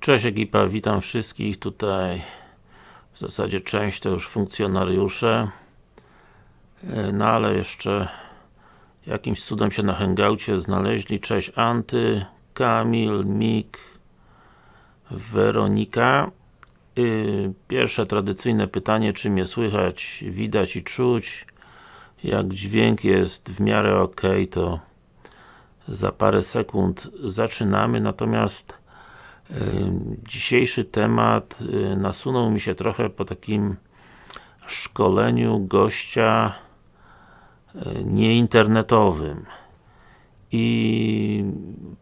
Cześć ekipa, witam wszystkich tutaj. W zasadzie część to już funkcjonariusze. E, no ale jeszcze jakimś cudem się na hangoucie znaleźli. Cześć Anty, Kamil, Mik Weronika. Y, Pierwsze tradycyjne pytanie, czy mnie słychać, widać i czuć? Jak dźwięk jest w miarę ok, to za parę sekund zaczynamy, natomiast Dzisiejszy temat y, nasunął mi się trochę po takim szkoleniu gościa y, nieinternetowym i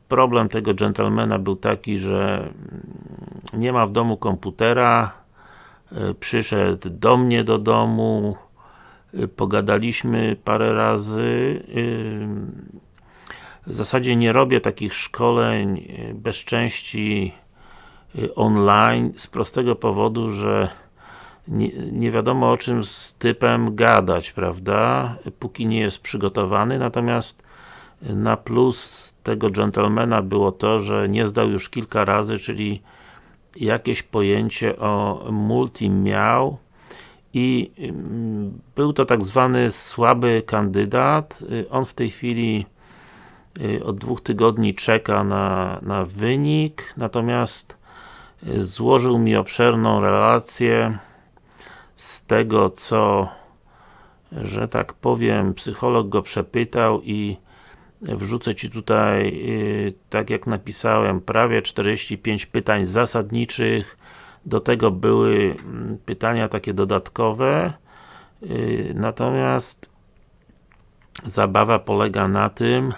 problem tego gentlemana był taki, że mm, nie ma w domu komputera y, przyszedł do mnie do domu pogadaliśmy parę razy w zasadzie nie robię takich szkoleń e, bez części e, online z prostego powodu, że nie, nie, wiadomo o czym z typem gadać, prawda? Póki nie jest przygotowany, natomiast e, na plus tego gentlemana było to, że nie zdał już kilka razy, czyli jakieś pojęcie o multi miał i mm, był to tak zwany słaby kandydat. On w tej chwili od dwóch tygodni czeka na, na wynik, natomiast y, złożył mi obszerną relację z tego, co że tak powiem, psycholog go przepytał i wrzucę Ci tutaj, y, tak jak napisałem, prawie 45 pytań zasadniczych, do tego były mm, pytania takie dodatkowe, natomiast zabawa polega na tym,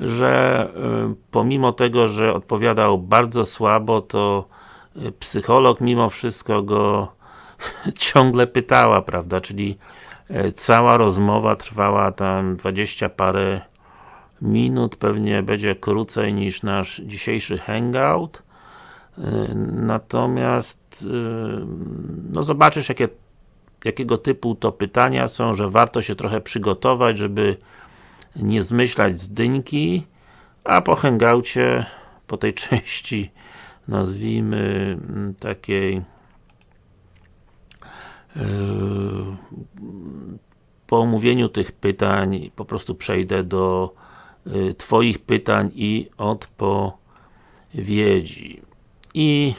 że y, pomimo tego, że odpowiadał bardzo słabo, to y, psycholog mimo wszystko go ciągle pytała, prawda, czyli y, cała rozmowa trwała tam 20 parę minut, pewnie będzie krócej niż nasz dzisiejszy hangout. Natomiast no zobaczysz jakie, jakiego typu to pytania są, że warto się trochę przygotować, żeby nie zmyślać z dyńki, a po hangoucie, po tej części nazwijmy mm, takiej yy, po omówieniu tych pytań po prostu przejdę do yy, Twoich pytań i odpowiedzi. I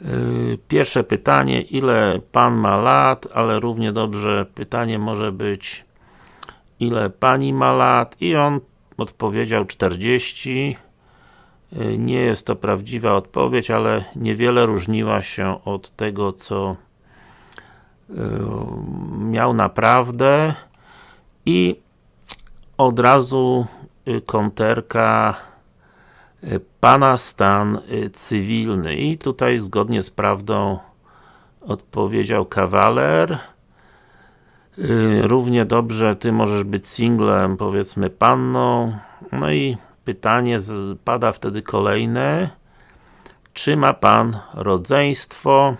yy, pierwsze pytanie, ile Pan ma lat, ale równie dobrze pytanie może być ile Pani ma lat i on odpowiedział 40 y, nie jest to prawdziwa odpowiedź, ale niewiele różniła się od tego, co y, miał naprawdę. I od razu y, konterka Pana stan cywilny. I tutaj zgodnie z prawdą odpowiedział kawaler równie dobrze Ty możesz być singlem, powiedzmy panną, no i pytanie pada wtedy kolejne. Czy ma Pan rodzeństwo?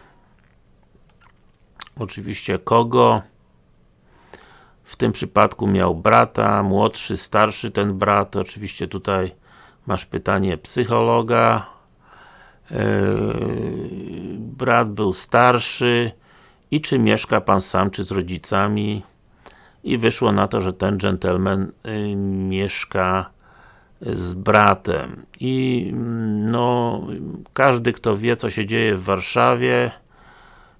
Oczywiście kogo? W tym przypadku miał brata, młodszy, starszy ten brat, oczywiście tutaj masz pytanie psychologa. Yy, brat był starszy i czy mieszka Pan sam, czy z rodzicami? I wyszło na to, że ten gentleman y, mieszka z bratem. I mm, no, każdy kto wie co się dzieje w Warszawie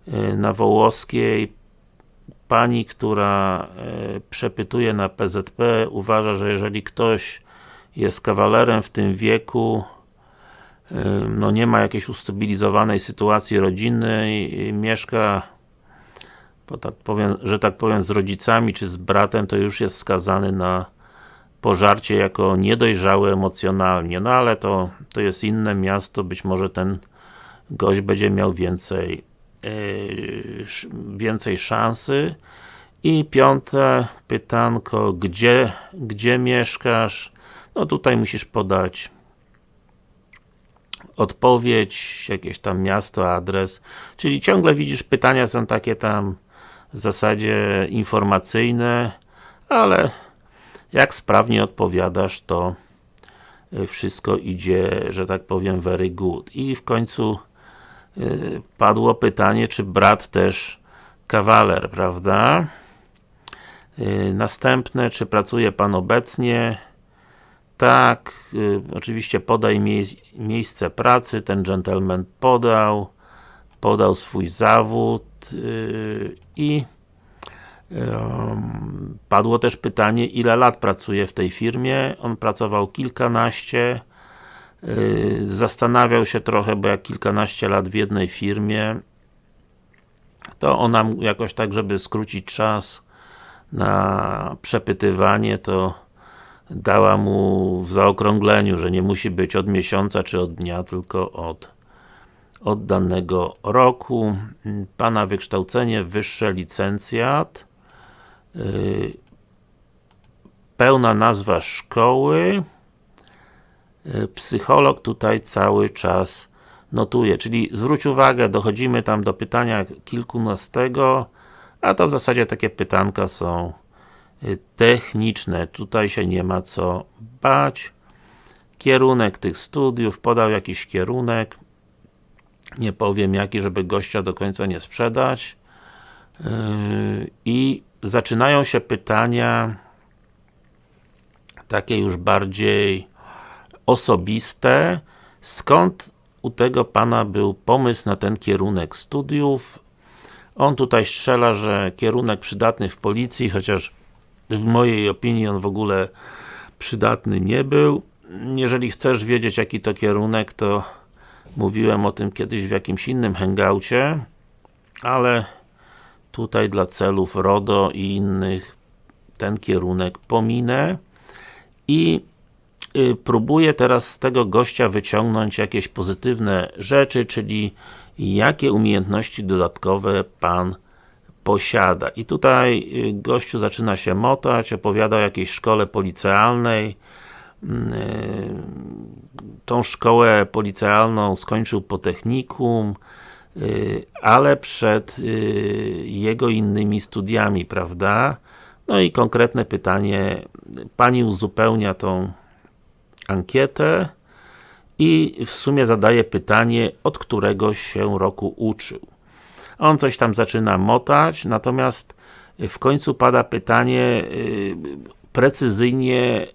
y, na Wołoskiej pani, która y, przepytuje na PZP uważa, że jeżeli ktoś jest kawalerem w tym wieku y, no nie ma jakiejś ustabilizowanej sytuacji rodzinnej, mieszka bo tak powiem, że tak powiem z rodzicami czy z bratem, to już jest skazany na pożarcie jako niedojrzały emocjonalnie, no ale to, to jest inne miasto, być może ten gość będzie miał więcej yy, więcej szansy. I piąte pytanko, gdzie, gdzie mieszkasz? No tutaj musisz podać odpowiedź, jakieś tam miasto, adres, czyli ciągle widzisz, pytania są takie tam w zasadzie informacyjne, ale jak sprawnie odpowiadasz, to wszystko idzie, że tak powiem, very good. I w końcu padło pytanie, czy brat też kawaler, prawda? Następne, czy pracuje Pan obecnie? Tak, y, oczywiście podaj mie miejsce pracy, ten gentleman podał, podał swój zawód y, i y, padło też pytanie, ile lat pracuje w tej firmie. On pracował kilkanaście, y, zastanawiał się trochę, bo jak kilkanaście lat w jednej firmie, to ona jakoś tak, żeby skrócić czas na przepytywanie, to dała mu w zaokrągleniu, że nie musi być od miesiąca czy od dnia, tylko od, od danego roku. Pana wykształcenie wyższe licencjat. Yy, pełna nazwa szkoły. Yy, psycholog tutaj cały czas notuje, czyli zwróć uwagę, dochodzimy tam do pytania kilkunastego, a to w zasadzie takie pytanka są Y, techniczne. Tutaj się nie ma co bać. Kierunek tych studiów, podał jakiś kierunek. Nie powiem jaki, żeby gościa do końca nie sprzedać. Yy, I zaczynają się pytania takie już bardziej osobiste. Skąd u tego Pana był pomysł na ten kierunek studiów? On tutaj strzela, że kierunek przydatny w policji, chociaż w mojej opinii on w ogóle przydatny nie był. Jeżeli chcesz wiedzieć jaki to kierunek, to mówiłem o tym kiedyś w jakimś innym hangoucie, ale tutaj dla celów RODO i innych ten kierunek pominę i y, próbuję teraz z tego gościa wyciągnąć jakieś pozytywne rzeczy, czyli jakie umiejętności dodatkowe Pan posiada. I tutaj y, gościu zaczyna się motać, opowiada o jakiejś szkole policealnej. Y, tą szkołę policealną skończył po technikum, y, ale przed jego innymi studiami, prawda? No i konkretne pytanie, Pani uzupełnia tą ankietę i w sumie zadaje pytanie, od którego się roku uczył. On coś tam zaczyna motać, natomiast w końcu pada pytanie y, precyzyjnie,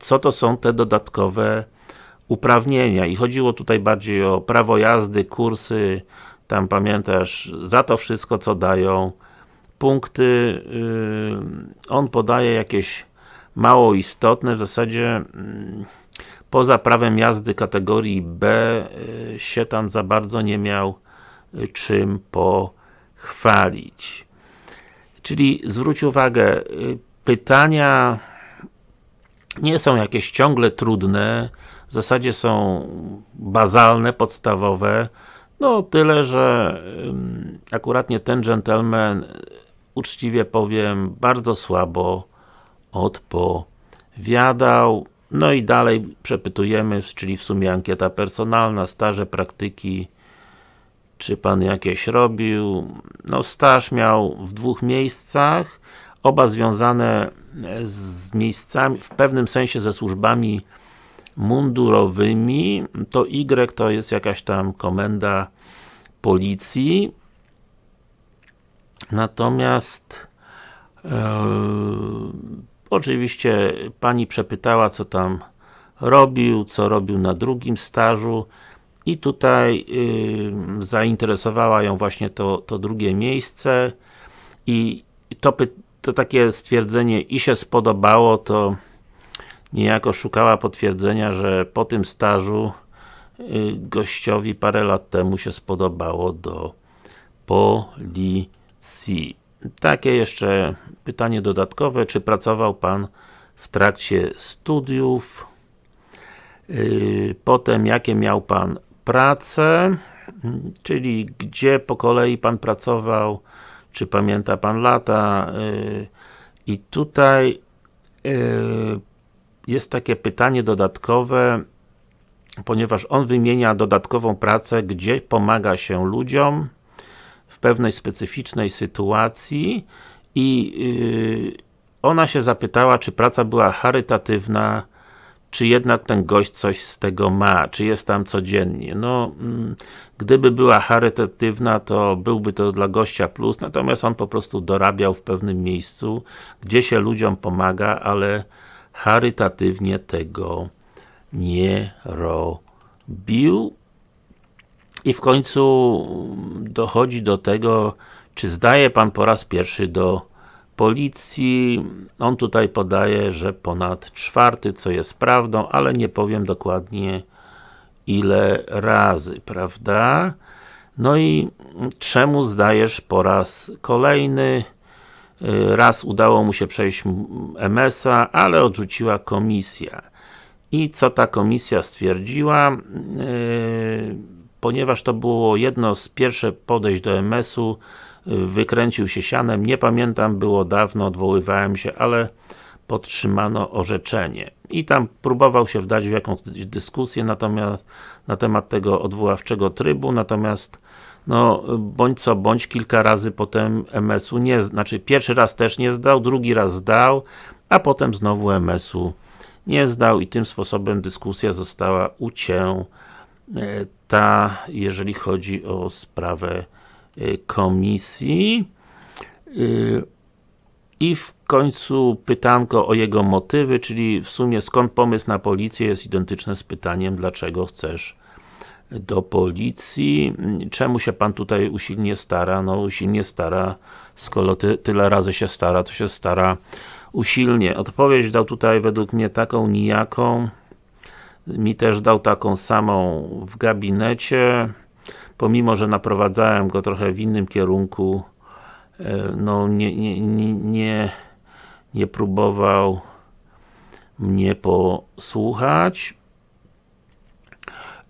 co to są te dodatkowe uprawnienia i chodziło tutaj bardziej o prawo jazdy, kursy, tam pamiętasz, za to wszystko co dają punkty, y, on podaje jakieś mało istotne, w zasadzie mm, poza prawem jazdy kategorii B y, się tam za bardzo nie miał czym pochwalić. Czyli zwróć uwagę, y, pytania nie są jakieś ciągle trudne, w zasadzie są bazalne, podstawowe, no tyle, że akuratnie ten gentleman, uczciwie powiem, bardzo słabo odpowiadał. No i dalej przepytujemy, czyli w sumie ankieta personalna, staże, praktyki, czy Pan jakieś robił? No staż miał w dwóch miejscach, oba związane z miejscami, w pewnym sensie ze służbami mundurowymi. To Y to jest jakaś tam komenda policji. Natomiast e, oczywiście Pani przepytała, co tam robił, co robił na drugim stażu i tutaj yy, zainteresowała ją właśnie to, to drugie miejsce i to, to takie stwierdzenie i się spodobało, to niejako szukała potwierdzenia, że po tym stażu yy, gościowi parę lat temu się spodobało do policji. Takie jeszcze pytanie dodatkowe, czy pracował Pan w trakcie studiów? Yy, potem, jakie miał Pan pracę, czyli gdzie po kolei Pan pracował, czy pamięta Pan lata? Y, i tutaj y, jest takie pytanie dodatkowe, ponieważ on wymienia dodatkową pracę, gdzie pomaga się ludziom w pewnej specyficznej sytuacji i y, ona się zapytała, czy praca była charytatywna, czy jednak ten gość coś z tego ma, czy jest tam codziennie. No, mm, gdyby była charytatywna, to byłby to dla gościa plus, natomiast on po prostu dorabiał w pewnym miejscu, gdzie się ludziom pomaga, ale charytatywnie tego nie robił. I w końcu dochodzi do tego, czy zdaje Pan po raz pierwszy do policji. On tutaj podaje, że ponad czwarty, co jest prawdą, ale nie powiem dokładnie ile razy, prawda? No i czemu zdajesz po raz kolejny? Raz udało mu się przejść MS-a, ale odrzuciła komisja. I co ta komisja stwierdziła? Yy, ponieważ to było jedno z pierwszych podejść do MS-u, wykręcił się sianem, nie pamiętam, było dawno, odwoływałem się, ale podtrzymano orzeczenie. I tam próbował się wdać w jakąś dyskusję natomiast na temat tego odwoławczego trybu, natomiast no, bądź co bądź, kilka razy potem MS-u nie, znaczy pierwszy raz też nie zdał, drugi raz zdał, a potem znowu MS-u nie zdał i tym sposobem dyskusja została ucięta, jeżeli chodzi o sprawę komisji y, i w końcu pytanko o jego motywy, czyli w sumie skąd pomysł na policję jest identyczne z pytaniem, dlaczego chcesz do policji. Czemu się Pan tutaj usilnie stara? No usilnie stara, skoro ty, tyle razy się stara, to się stara usilnie. Odpowiedź dał tutaj według mnie taką nijaką, mi też dał taką samą w gabinecie pomimo, że naprowadzałem go trochę w innym kierunku, e, no nie, nie, nie, nie, próbował mnie posłuchać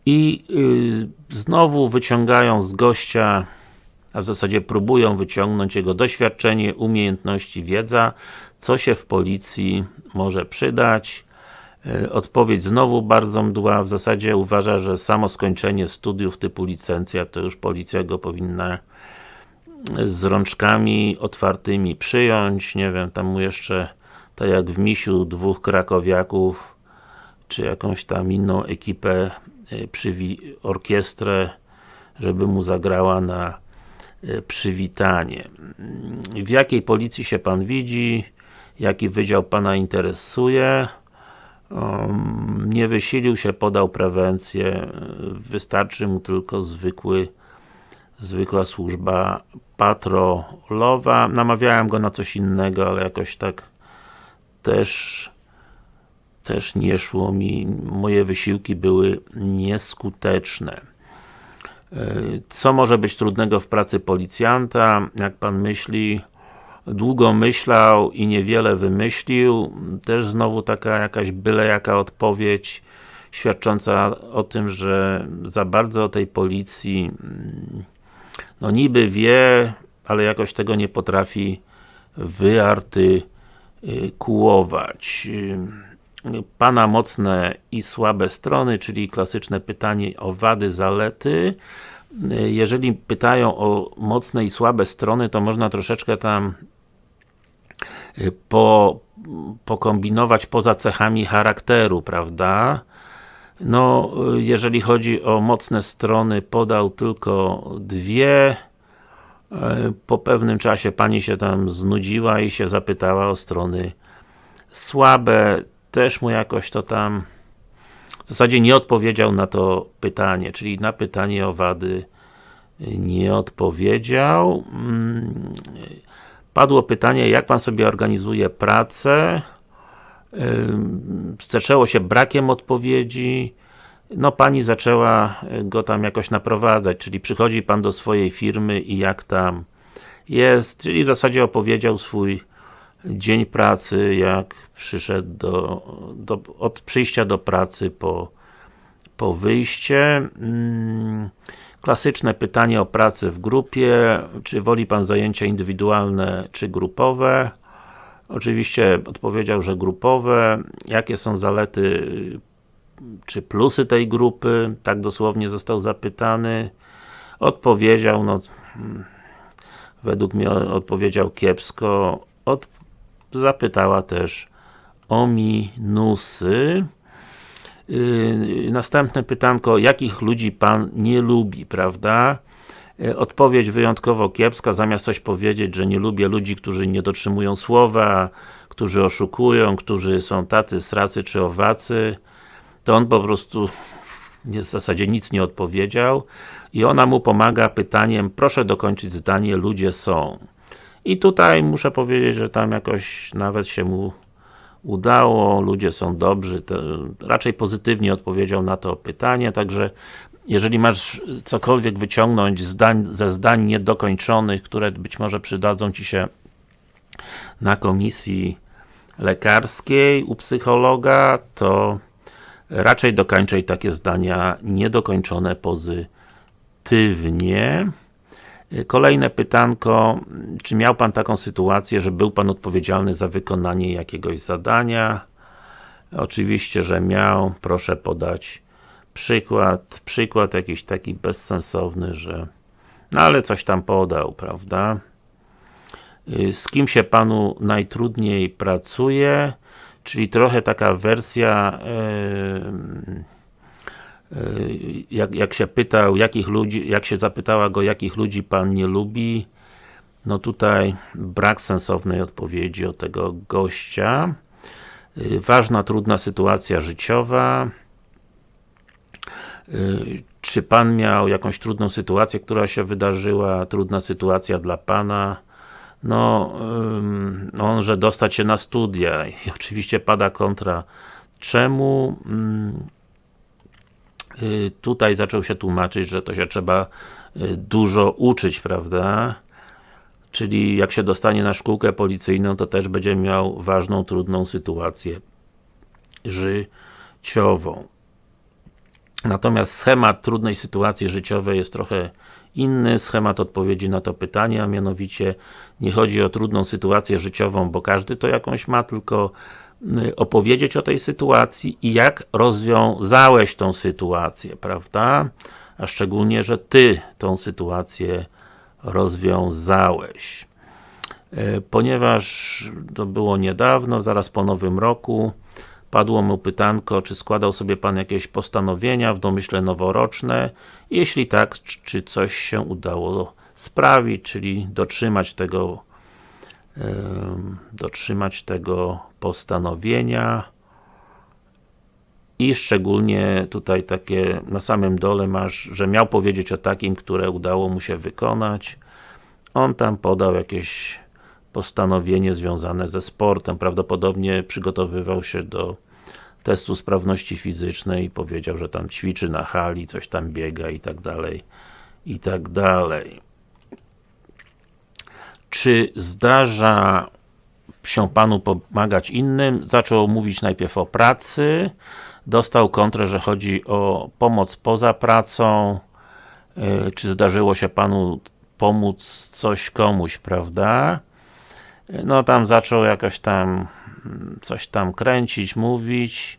i yy, znowu wyciągają z gościa a w zasadzie próbują wyciągnąć jego doświadczenie, umiejętności, wiedza, co się w policji może przydać. E, odpowiedź znowu bardzo mdła, w zasadzie uważa, że samo skończenie studiów typu licencja, to już policja go powinna z rączkami otwartymi przyjąć, nie wiem, tam mu jeszcze tak jak w Misiu dwóch krakowiaków czy jakąś tam inną ekipę e, orkiestrę, żeby mu zagrała na e, przywitanie. W jakiej policji się Pan widzi? Jaki wydział Pana interesuje? Um, nie wysilił się, podał prewencję, wystarczy mu tylko zwykły zwykła służba patrolowa. Namawiałem go na coś innego, ale jakoś tak też też nie szło mi, moje wysiłki były nieskuteczne. Co może być trudnego w pracy policjanta? Jak Pan myśli, długo myślał i niewiele wymyślił. Też znowu taka jakaś byle jaka odpowiedź świadcząca o tym, że za bardzo o tej policji no niby wie, ale jakoś tego nie potrafi wyartykułować. Pana mocne i słabe strony, czyli klasyczne pytanie o wady, zalety. Jeżeli pytają o mocne i słabe strony, to można troszeczkę tam po, pokombinować poza cechami charakteru, prawda? No, jeżeli chodzi o mocne strony, podał tylko dwie. Po pewnym czasie Pani się tam znudziła i się zapytała o strony słabe. Też mu jakoś to tam zasadzie nie odpowiedział na to pytanie, czyli na pytanie o wady nie odpowiedział. Mm, Padło pytanie, jak Pan sobie organizuje pracę. Zaczęło się brakiem odpowiedzi. No Pani zaczęła go tam jakoś naprowadzać, czyli przychodzi Pan do swojej firmy i jak tam jest, czyli w zasadzie opowiedział swój dzień pracy, jak przyszedł do, do od przyjścia do pracy po, po wyjście. Klasyczne pytanie o pracę w grupie, czy woli Pan zajęcia indywidualne, czy grupowe? Oczywiście odpowiedział, że grupowe. Jakie są zalety, czy plusy tej grupy? Tak dosłownie został zapytany. Odpowiedział, no według mnie odpowiedział kiepsko. Od, zapytała też o minusy. Yy, następne pytanko, jakich ludzi Pan nie lubi, prawda? Yy, odpowiedź wyjątkowo kiepska, zamiast coś powiedzieć, że nie lubię ludzi, którzy nie dotrzymują słowa, którzy oszukują, którzy są tacy, sracy czy owacy, to on po prostu w zasadzie nic nie odpowiedział i ona mu pomaga pytaniem, proszę dokończyć zdanie, ludzie są. I tutaj muszę powiedzieć, że tam jakoś nawet się mu udało, ludzie są dobrzy, raczej pozytywnie odpowiedział na to pytanie, także jeżeli masz cokolwiek wyciągnąć zdań, ze zdań niedokończonych, które być może przydadzą Ci się na komisji lekarskiej u psychologa, to raczej dokończaj takie zdania niedokończone pozytywnie. Kolejne pytanko, czy miał Pan taką sytuację, że był Pan odpowiedzialny za wykonanie jakiegoś zadania? Oczywiście, że miał, proszę podać przykład, przykład jakiś taki bezsensowny, że no ale coś tam podał, prawda? Z kim się Panu najtrudniej pracuje? Czyli trochę taka wersja yy, jak, jak się pytał, jakich ludzi, jak się zapytała go, jakich ludzi Pan nie lubi, no tutaj brak sensownej odpowiedzi od tego gościa. Y, ważna, trudna sytuacja życiowa. Y, czy Pan miał jakąś trudną sytuację, która się wydarzyła, trudna sytuacja dla Pana? No, on, że dostać się na studia i oczywiście pada kontra. Czemu? Y, tutaj zaczął się tłumaczyć, że to się trzeba y, dużo uczyć, prawda? Czyli jak się dostanie na szkółkę policyjną, to też będzie miał ważną, trudną sytuację życiową. Natomiast schemat trudnej sytuacji życiowej jest trochę inny, schemat odpowiedzi na to pytanie, a mianowicie nie chodzi o trudną sytuację życiową, bo każdy to jakąś ma, tylko opowiedzieć o tej sytuacji i jak rozwiązałeś tą sytuację, prawda? A szczególnie, że Ty tą sytuację rozwiązałeś. Y, ponieważ to było niedawno, zaraz po nowym roku, padło mu pytanko, czy składał sobie Pan jakieś postanowienia w domyśle noworoczne? Jeśli tak, czy coś się udało sprawić, czyli dotrzymać tego dotrzymać tego postanowienia i szczególnie tutaj takie na samym dole masz, że miał powiedzieć o takim, które udało mu się wykonać. On tam podał jakieś postanowienie związane ze sportem, prawdopodobnie przygotowywał się do testu sprawności fizycznej i powiedział, że tam ćwiczy na hali, coś tam biega i tak dalej, i tak dalej. Czy zdarza się Panu pomagać innym? Zaczął mówić najpierw o pracy, dostał kontrę, że chodzi o pomoc poza pracą, yy, czy zdarzyło się Panu pomóc coś komuś, prawda? No tam zaczął jakoś tam coś tam kręcić, mówić,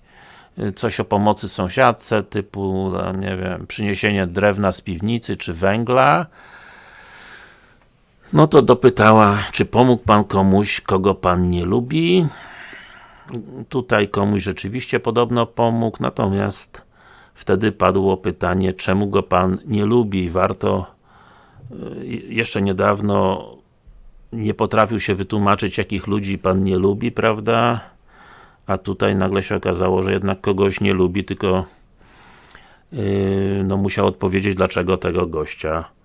yy, coś o pomocy sąsiadce, typu, nie wiem, przyniesienie drewna z piwnicy, czy węgla, no to dopytała, czy pomógł Pan komuś, kogo Pan nie lubi? Tutaj komuś rzeczywiście podobno pomógł, natomiast wtedy padło pytanie, czemu go Pan nie lubi? Warto y, jeszcze niedawno nie potrafił się wytłumaczyć, jakich ludzi Pan nie lubi, prawda? A tutaj nagle się okazało, że jednak kogoś nie lubi, tylko yy, no musiał odpowiedzieć, dlaczego tego gościa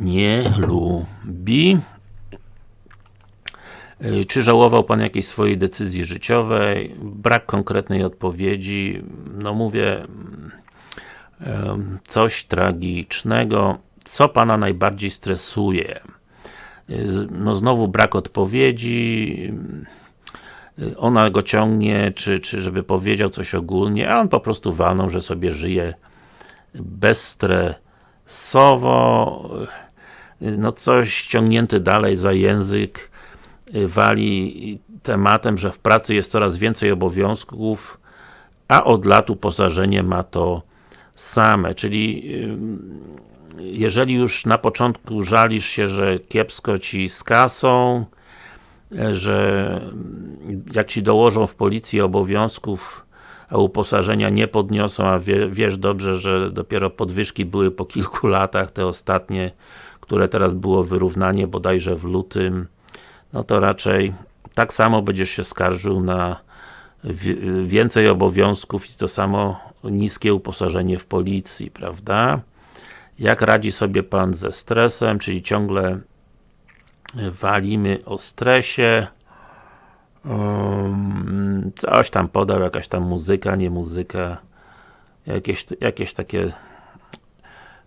nie lubi. Y, czy żałował Pan jakiejś swojej decyzji życiowej? Brak konkretnej odpowiedzi. No mówię, coś tragicznego. Co Pana najbardziej stresuje? Y, no znowu brak odpowiedzi. Y, ona go ciągnie, czy, czy żeby powiedział coś ogólnie, a on po prostu walnął, że sobie żyje bezstresowo no coś ciągnięty dalej za język y, wali tematem, że w pracy jest coraz więcej obowiązków, a od lat uposażenie ma to same, czyli y, jeżeli już na początku żalisz się, że kiepsko Ci z kasą, że jak Ci dołożą w policji obowiązków, a uposażenia nie podniosą, a wie, wiesz dobrze, że dopiero podwyżki były po kilku latach, te ostatnie, które teraz było wyrównanie bodajże w lutym, no to raczej tak samo będziesz się skarżył na więcej obowiązków i to samo niskie uposażenie w policji, prawda? Jak radzi sobie Pan ze stresem, czyli ciągle walimy o stresie um, coś tam podał, jakaś tam muzyka, nie muzyka jakieś, jakieś takie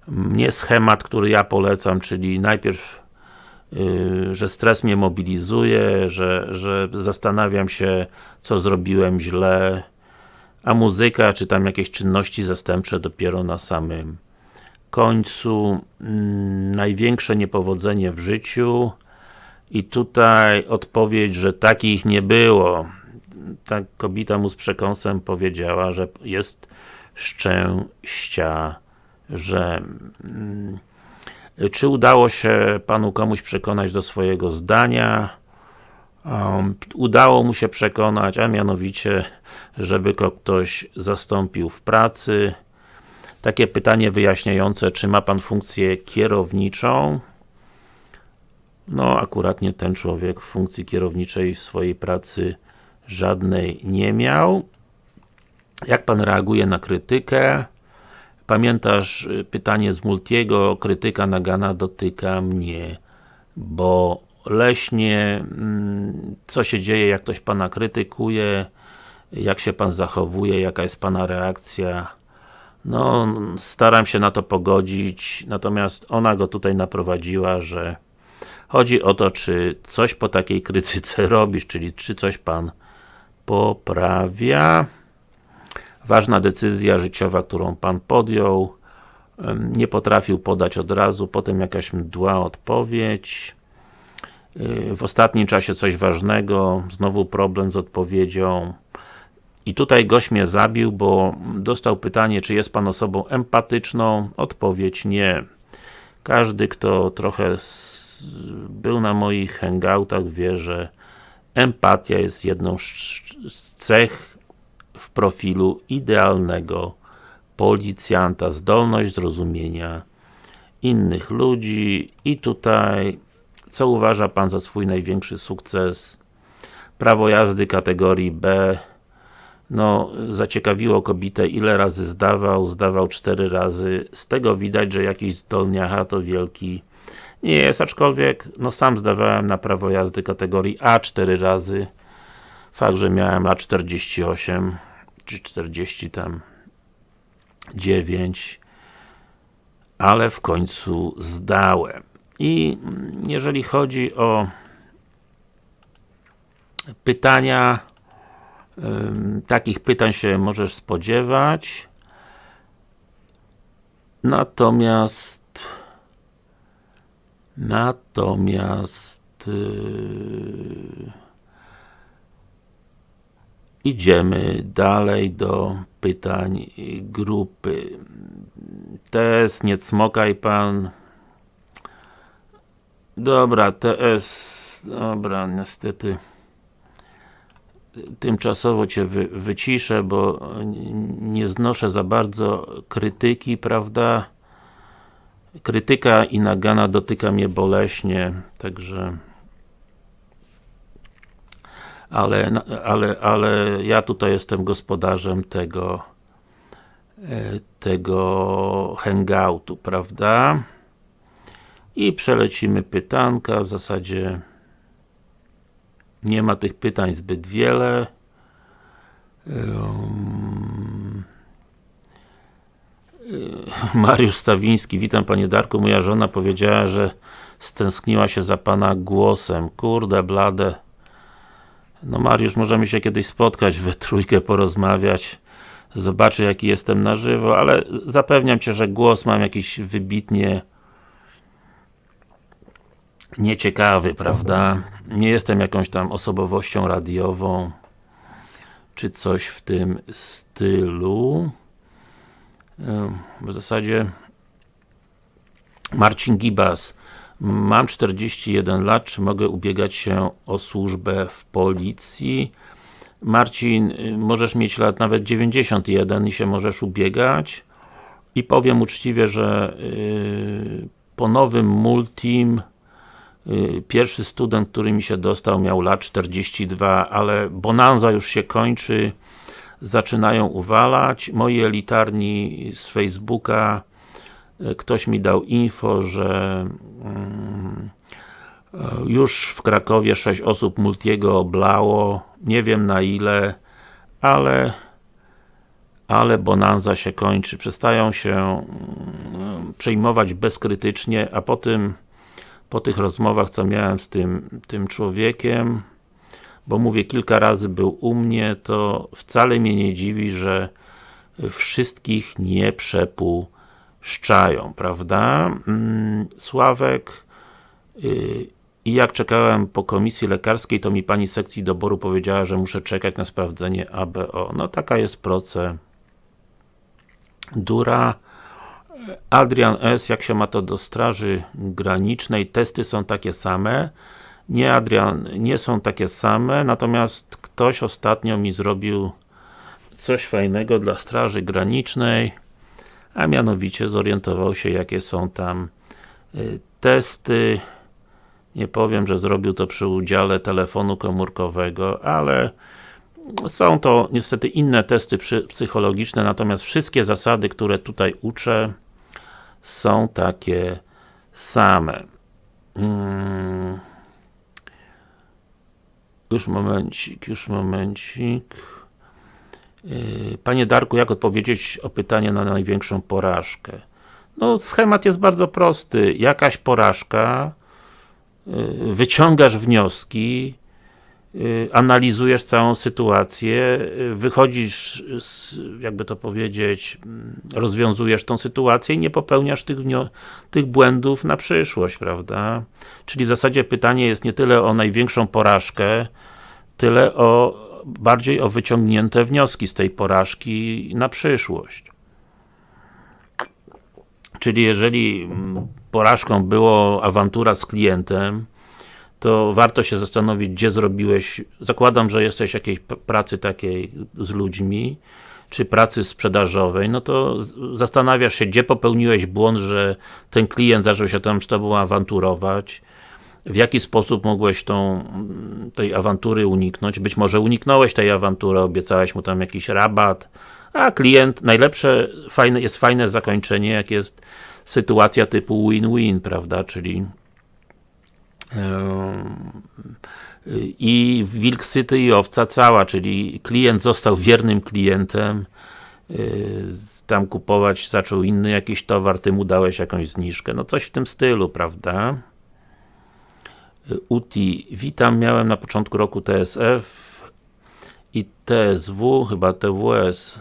nie schemat, który ja polecam, czyli najpierw yy, że stres mnie mobilizuje, że, że zastanawiam się, co zrobiłem źle, a muzyka, czy tam jakieś czynności zastępcze dopiero na samym końcu. Yy, największe niepowodzenie w życiu i tutaj odpowiedź, że takich nie było. Ta kobieta mu z przekąsem powiedziała, że jest szczęścia, że mm, czy udało się Panu komuś przekonać do swojego zdania? Um, udało mu się przekonać, a mianowicie, żeby go ktoś zastąpił w pracy. Takie pytanie wyjaśniające, czy ma Pan funkcję kierowniczą? No, akurat nie ten człowiek funkcji kierowniczej w swojej pracy żadnej nie miał. Jak Pan reaguje na krytykę? Pamiętasz y, pytanie z Multiego, krytyka Nagana dotyka mnie, bo leśnie, mm, co się dzieje, jak ktoś Pana krytykuje, jak się Pan zachowuje, jaka jest Pana reakcja. No, staram się na to pogodzić, natomiast ona go tutaj naprowadziła, że chodzi o to, czy coś po takiej krytyce robisz, czyli czy coś Pan poprawia ważna decyzja życiowa, którą Pan podjął, nie potrafił podać od razu, potem jakaś mdła odpowiedź, y, w ostatnim czasie coś ważnego, znowu problem z odpowiedzią. I tutaj gość mnie zabił, bo dostał pytanie, czy jest Pan osobą empatyczną? Odpowiedź nie. Każdy, kto trochę był na moich hangoutach, wie, że empatia jest jedną z cech w profilu idealnego policjanta, zdolność zrozumienia innych ludzi. I tutaj co uważa Pan za swój największy sukces? Prawo jazdy kategorii B. No, zaciekawiło kobietę, ile razy zdawał, zdawał cztery razy, z tego widać, że jakiś zdolniacha to wielki nie jest, aczkolwiek, no sam zdawałem na prawo jazdy kategorii A cztery razy Fakt, że miałem lat 48 czy 40 tam 9 ale w końcu zdałem. I jeżeli chodzi o pytania, takich pytań się możesz spodziewać. Natomiast natomiast yy, Idziemy dalej do pytań grupy. TS, nie cmokaj pan. Dobra, TS, dobra, niestety tymczasowo Cię wy, wyciszę, bo nie znoszę za bardzo krytyki, prawda? Krytyka i nagana dotyka mnie boleśnie, także ale, ale, ale ja tutaj jestem gospodarzem tego e, tego hangoutu, prawda? I przelecimy pytanka, w zasadzie nie ma tych pytań zbyt wiele. Um, Mariusz Stawiński, witam Panie Darku, moja żona powiedziała, że stęskniła się za Pana głosem. Kurde, blade. No Mariusz, możemy się kiedyś spotkać we trójkę, porozmawiać zobaczę jaki jestem na żywo, ale zapewniam Cię, że głos mam jakiś wybitnie nieciekawy, prawda? Nie jestem jakąś tam osobowością radiową czy coś w tym stylu. W zasadzie Marcin Gibas Mam 41 lat, czy mogę ubiegać się o służbę w policji? Marcin, możesz mieć lat nawet 91 i się możesz ubiegać i powiem uczciwie, że yy, po nowym Multim yy, pierwszy student, który mi się dostał miał lat 42, ale bonanza już się kończy zaczynają uwalać. Moi elitarni z Facebooka ktoś mi dał info, że yy, już w Krakowie 6 osób Multiego oblało, nie wiem na ile, ale ale bonanza się kończy, przestają się mm, przejmować bezkrytycznie, a po tym po tych rozmowach, co miałem z tym, tym człowiekiem, bo mówię, kilka razy był u mnie, to wcale mnie nie dziwi, że wszystkich nie przepuszczają, prawda? Mm, Sławek y, i jak czekałem po komisji lekarskiej, to mi pani sekcji doboru powiedziała, że muszę czekać na sprawdzenie ABO. No taka jest procedura Dura Adrian S. Jak się ma to do straży granicznej? Testy są takie same. Nie Adrian, nie są takie same, natomiast ktoś ostatnio mi zrobił coś fajnego dla straży granicznej, a mianowicie zorientował się jakie są tam y, testy. Nie powiem, że zrobił to przy udziale telefonu komórkowego, ale są to niestety inne testy psychologiczne, natomiast wszystkie zasady, które tutaj uczę są takie same. Hmm. Już momencik, już momencik. Yy, panie Darku, jak odpowiedzieć o pytanie na największą porażkę? No, schemat jest bardzo prosty. Jakaś porażka, yy, wyciągasz wnioski, Y, analizujesz całą sytuację, y, wychodzisz, z, jakby to powiedzieć, mm, rozwiązujesz tą sytuację i nie popełniasz tych, tych błędów na przyszłość, prawda? Czyli w zasadzie pytanie jest nie tyle o największą porażkę, tyle o bardziej o wyciągnięte wnioski z tej porażki na przyszłość. Czyli jeżeli mm, porażką było awantura z klientem, to warto się zastanowić, gdzie zrobiłeś, zakładam, że jesteś jakiejś pracy takiej z ludźmi, czy pracy sprzedażowej, no to zastanawiasz się, gdzie popełniłeś błąd, że ten klient zaczął się tam z Tobą awanturować, w jaki sposób mogłeś tą, tej awantury uniknąć, być może uniknąłeś tej awantury, obiecałeś mu tam jakiś rabat, a klient, najlepsze, fajne, jest fajne zakończenie, jak jest sytuacja typu win-win, prawda, czyli i wilk syty i owca cała, czyli klient został wiernym klientem tam kupować zaczął inny jakiś towar, ty mu dałeś jakąś zniżkę, no coś w tym stylu, prawda? UTI, witam, miałem na początku roku TSF i TSW, chyba TWS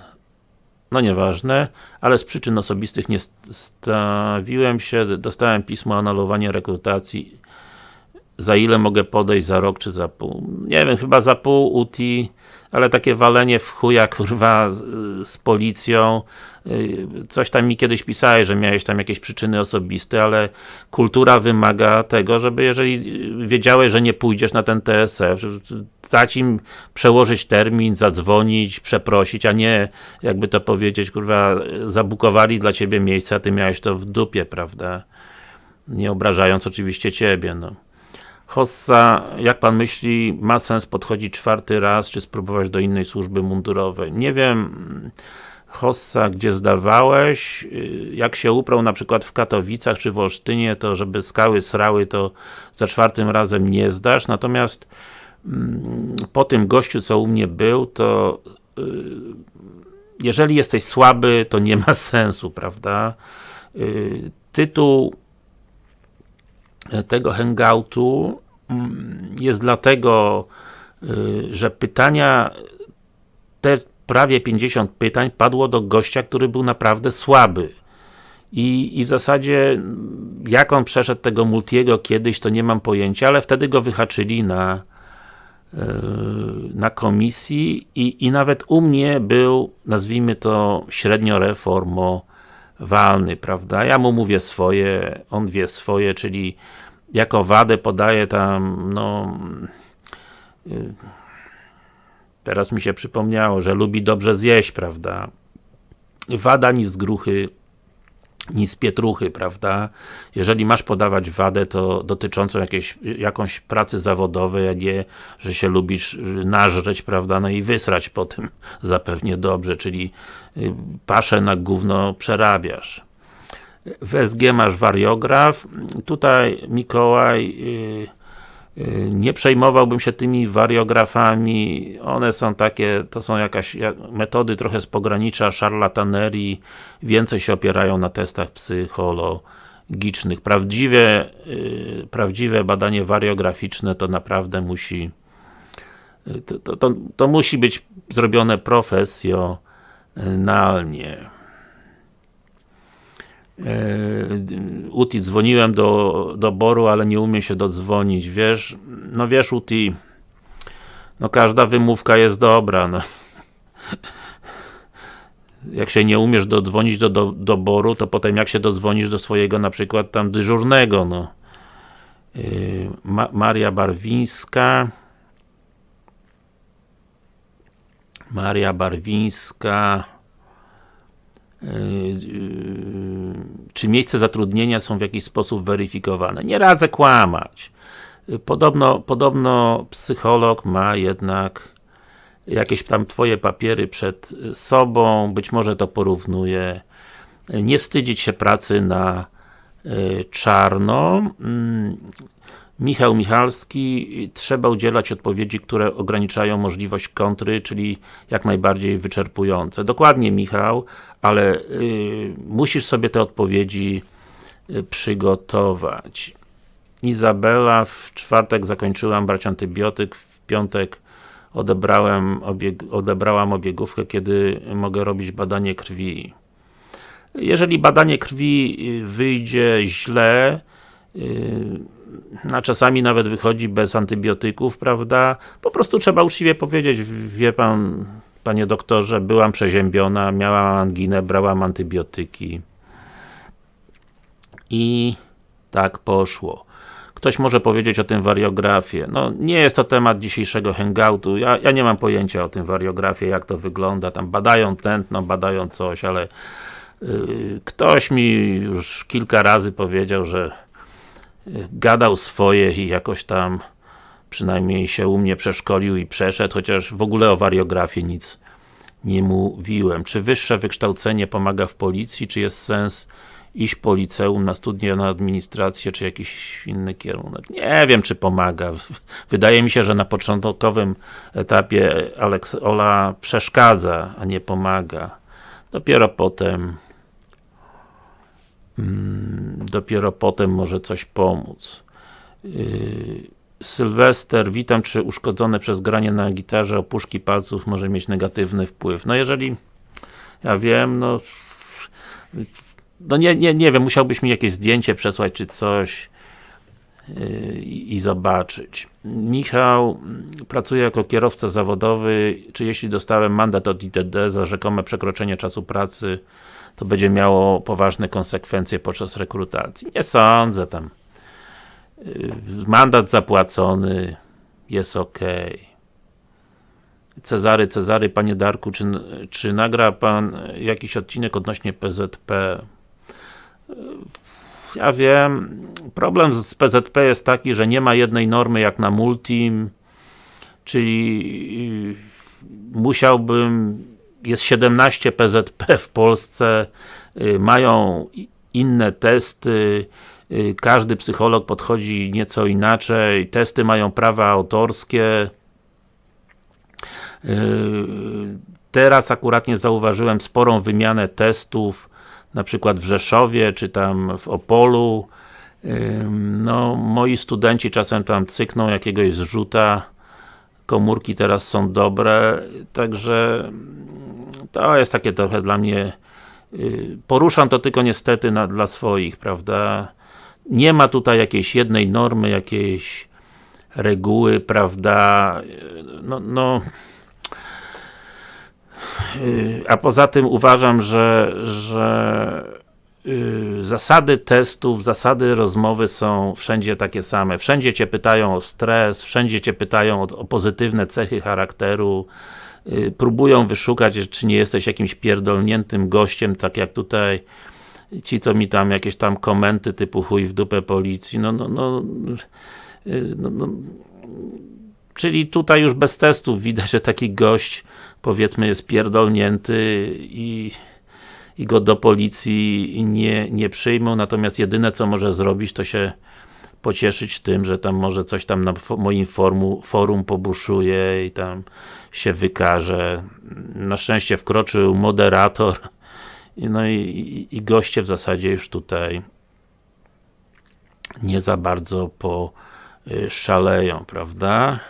no nieważne, ale z przyczyn osobistych nie stawiłem się, dostałem pismo o rekrutacji. Za ile mogę podejść, za rok czy za pół? Nie wiem, chyba za pół UTI, ale takie walenie w chuja, kurwa, z, policją. Y, coś tam mi kiedyś pisałeś, że miałeś tam jakieś przyczyny osobiste, ale kultura wymaga tego, żeby jeżeli wiedziałeś, że nie pójdziesz na ten TSF, dać im przełożyć termin, zadzwonić, przeprosić, a nie, jakby to powiedzieć, kurwa, zabukowali dla ciebie miejsce, a ty miałeś to w dupie, prawda? Nie obrażając oczywiście ciebie, no. Hossa, jak Pan myśli, ma sens podchodzić czwarty raz, czy spróbować do innej służby mundurowej? Nie wiem, Hossa, gdzie zdawałeś, jak się uprał na przykład w Katowicach czy w Olsztynie, to żeby skały srały, to za czwartym razem nie zdasz, natomiast mm, po tym gościu, co u mnie był, to y, jeżeli jesteś słaby, to nie ma sensu, prawda? Y, tytuł tego hangoutu mm, jest dlatego, y, że pytania, te prawie 50 pytań padło do gościa, który był naprawdę słaby. I, I w zasadzie, jak on przeszedł tego Multiego kiedyś, to nie mam pojęcia, ale wtedy go wyhaczyli na, y, na komisji i, i nawet u mnie był, nazwijmy to, średnio reformo walny, prawda? Ja mu mówię swoje, on wie swoje, czyli jako wadę podaje tam, no y, teraz mi się przypomniało, że lubi dobrze zjeść, prawda? Wada ni z gruchy, ni z pietruchy, prawda? Jeżeli masz podawać wadę, to dotyczącą jakiejś, jakąś pracy zawodowej, a nie, że się lubisz nażreć, prawda? No i wysrać po tym zapewnie dobrze, czyli y, paszę na gówno przerabiasz. W SG masz wariograf, tutaj Mikołaj yy, nie przejmowałbym się tymi wariografami, one są takie, to są jakaś metody trochę z pogranicza szarlatanerii, więcej się opierają na testach psychologicznych. Prawdziwe, yy, prawdziwe badanie wariograficzne to naprawdę musi to, to, to, to musi być zrobione profesjonalnie. E, Uti, dzwoniłem do, do Boru, ale nie umiem się dodzwonić, wiesz? No wiesz Uti, no każda wymówka jest dobra, no. Jak się nie umiesz dodzwonić do, do, do Boru, to potem jak się dodzwonisz do swojego na przykład tam dyżurnego, no. E, Ma Maria Barwińska Maria Barwińska czy miejsce zatrudnienia są w jakiś sposób weryfikowane. Nie radzę kłamać. Podobno, podobno psycholog ma jednak jakieś tam twoje papiery przed sobą, być może to porównuje. Nie wstydzić się pracy na yy, czarno. Mm, Michał Michalski, trzeba udzielać odpowiedzi, które ograniczają możliwość kontry, czyli jak najbardziej wyczerpujące. Dokładnie Michał, ale y, musisz sobie te odpowiedzi y, przygotować. Izabela, w czwartek zakończyłam brać antybiotyk, w piątek odebrałem obieg odebrałam obiegówkę, kiedy mogę robić badanie krwi. Jeżeli badanie krwi y, wyjdzie źle, a czasami nawet wychodzi bez antybiotyków, prawda? Po prostu trzeba uczciwie powiedzieć, wie pan, panie doktorze, byłam przeziębiona, miałam anginę, brałam antybiotyki. I tak poszło. Ktoś może powiedzieć o tym wariografie. No, nie jest to temat dzisiejszego hangoutu. Ja, ja nie mam pojęcia o tym wariografie, jak to wygląda. Tam badają tętno, badają coś, ale ktoś mi już kilka razy powiedział, że gadał swoje i jakoś tam przynajmniej się u mnie przeszkolił i przeszedł, chociaż w ogóle o wariografii nic nie mówiłem. Czy wyższe wykształcenie pomaga w policji, czy jest sens iść po liceum na studia na administrację, czy jakiś inny kierunek. Nie wiem, czy pomaga. Wydaje mi się, że na początkowym etapie Alex Ola przeszkadza, a nie pomaga. Dopiero potem Mm, dopiero potem może coś pomóc. Yy, Sylwester, witam, czy uszkodzone przez granie na gitarze opuszki palców może mieć negatywny wpływ? No jeżeli ja wiem, no no nie, nie, nie wiem, musiałbyś mi jakieś zdjęcie przesłać, czy coś i zobaczyć. Michał pracuje jako kierowca zawodowy, czy jeśli dostałem mandat od ITD za rzekome przekroczenie czasu pracy to będzie miało poważne konsekwencje podczas rekrutacji. Nie sądzę tam. Y, mandat zapłacony, jest ok. Cezary, Cezary, Panie Darku, czy, czy nagra Pan jakiś odcinek odnośnie PZP? Ja wiem, problem z PZP jest taki, że nie ma jednej normy jak na Multim, czyli y, musiałbym jest 17 PZP w Polsce, y, mają inne testy, y, każdy psycholog podchodzi nieco inaczej, testy mają prawa autorskie. Teraz akurat nie zauważyłem sporą wymianę testów, na przykład w Rzeszowie, czy tam w Opolu. No, moi studenci czasem tam cykną jakiegoś zrzuta, komórki teraz są dobre, także to jest takie trochę dla mnie y, poruszam to tylko niestety na, dla swoich, prawda? Nie ma tutaj jakiejś jednej normy, jakiejś reguły, prawda? No, no y, a poza tym uważam, że, że y, zasady testów, zasady rozmowy są wszędzie takie same. Wszędzie Cię pytają o stres, wszędzie Cię pytają o, o pozytywne cechy charakteru, y, próbują wyszukać, czy nie jesteś jakimś pierdolniętym gościem, tak jak tutaj ci, co mi tam jakieś tam komenty typu chuj w dupę policji, no, no, no, y, no, no czyli tutaj już bez testów widać, że taki gość powiedzmy jest pierdolnięty i i go do policji nie, nie przyjmą, natomiast jedyne co może zrobić, to się pocieszyć tym, że tam może coś tam na moim forum, forum pobuszuje i tam się wykaże. Na szczęście wkroczył moderator no i, i, i goście w zasadzie już tutaj nie za bardzo po szaleją, prawda?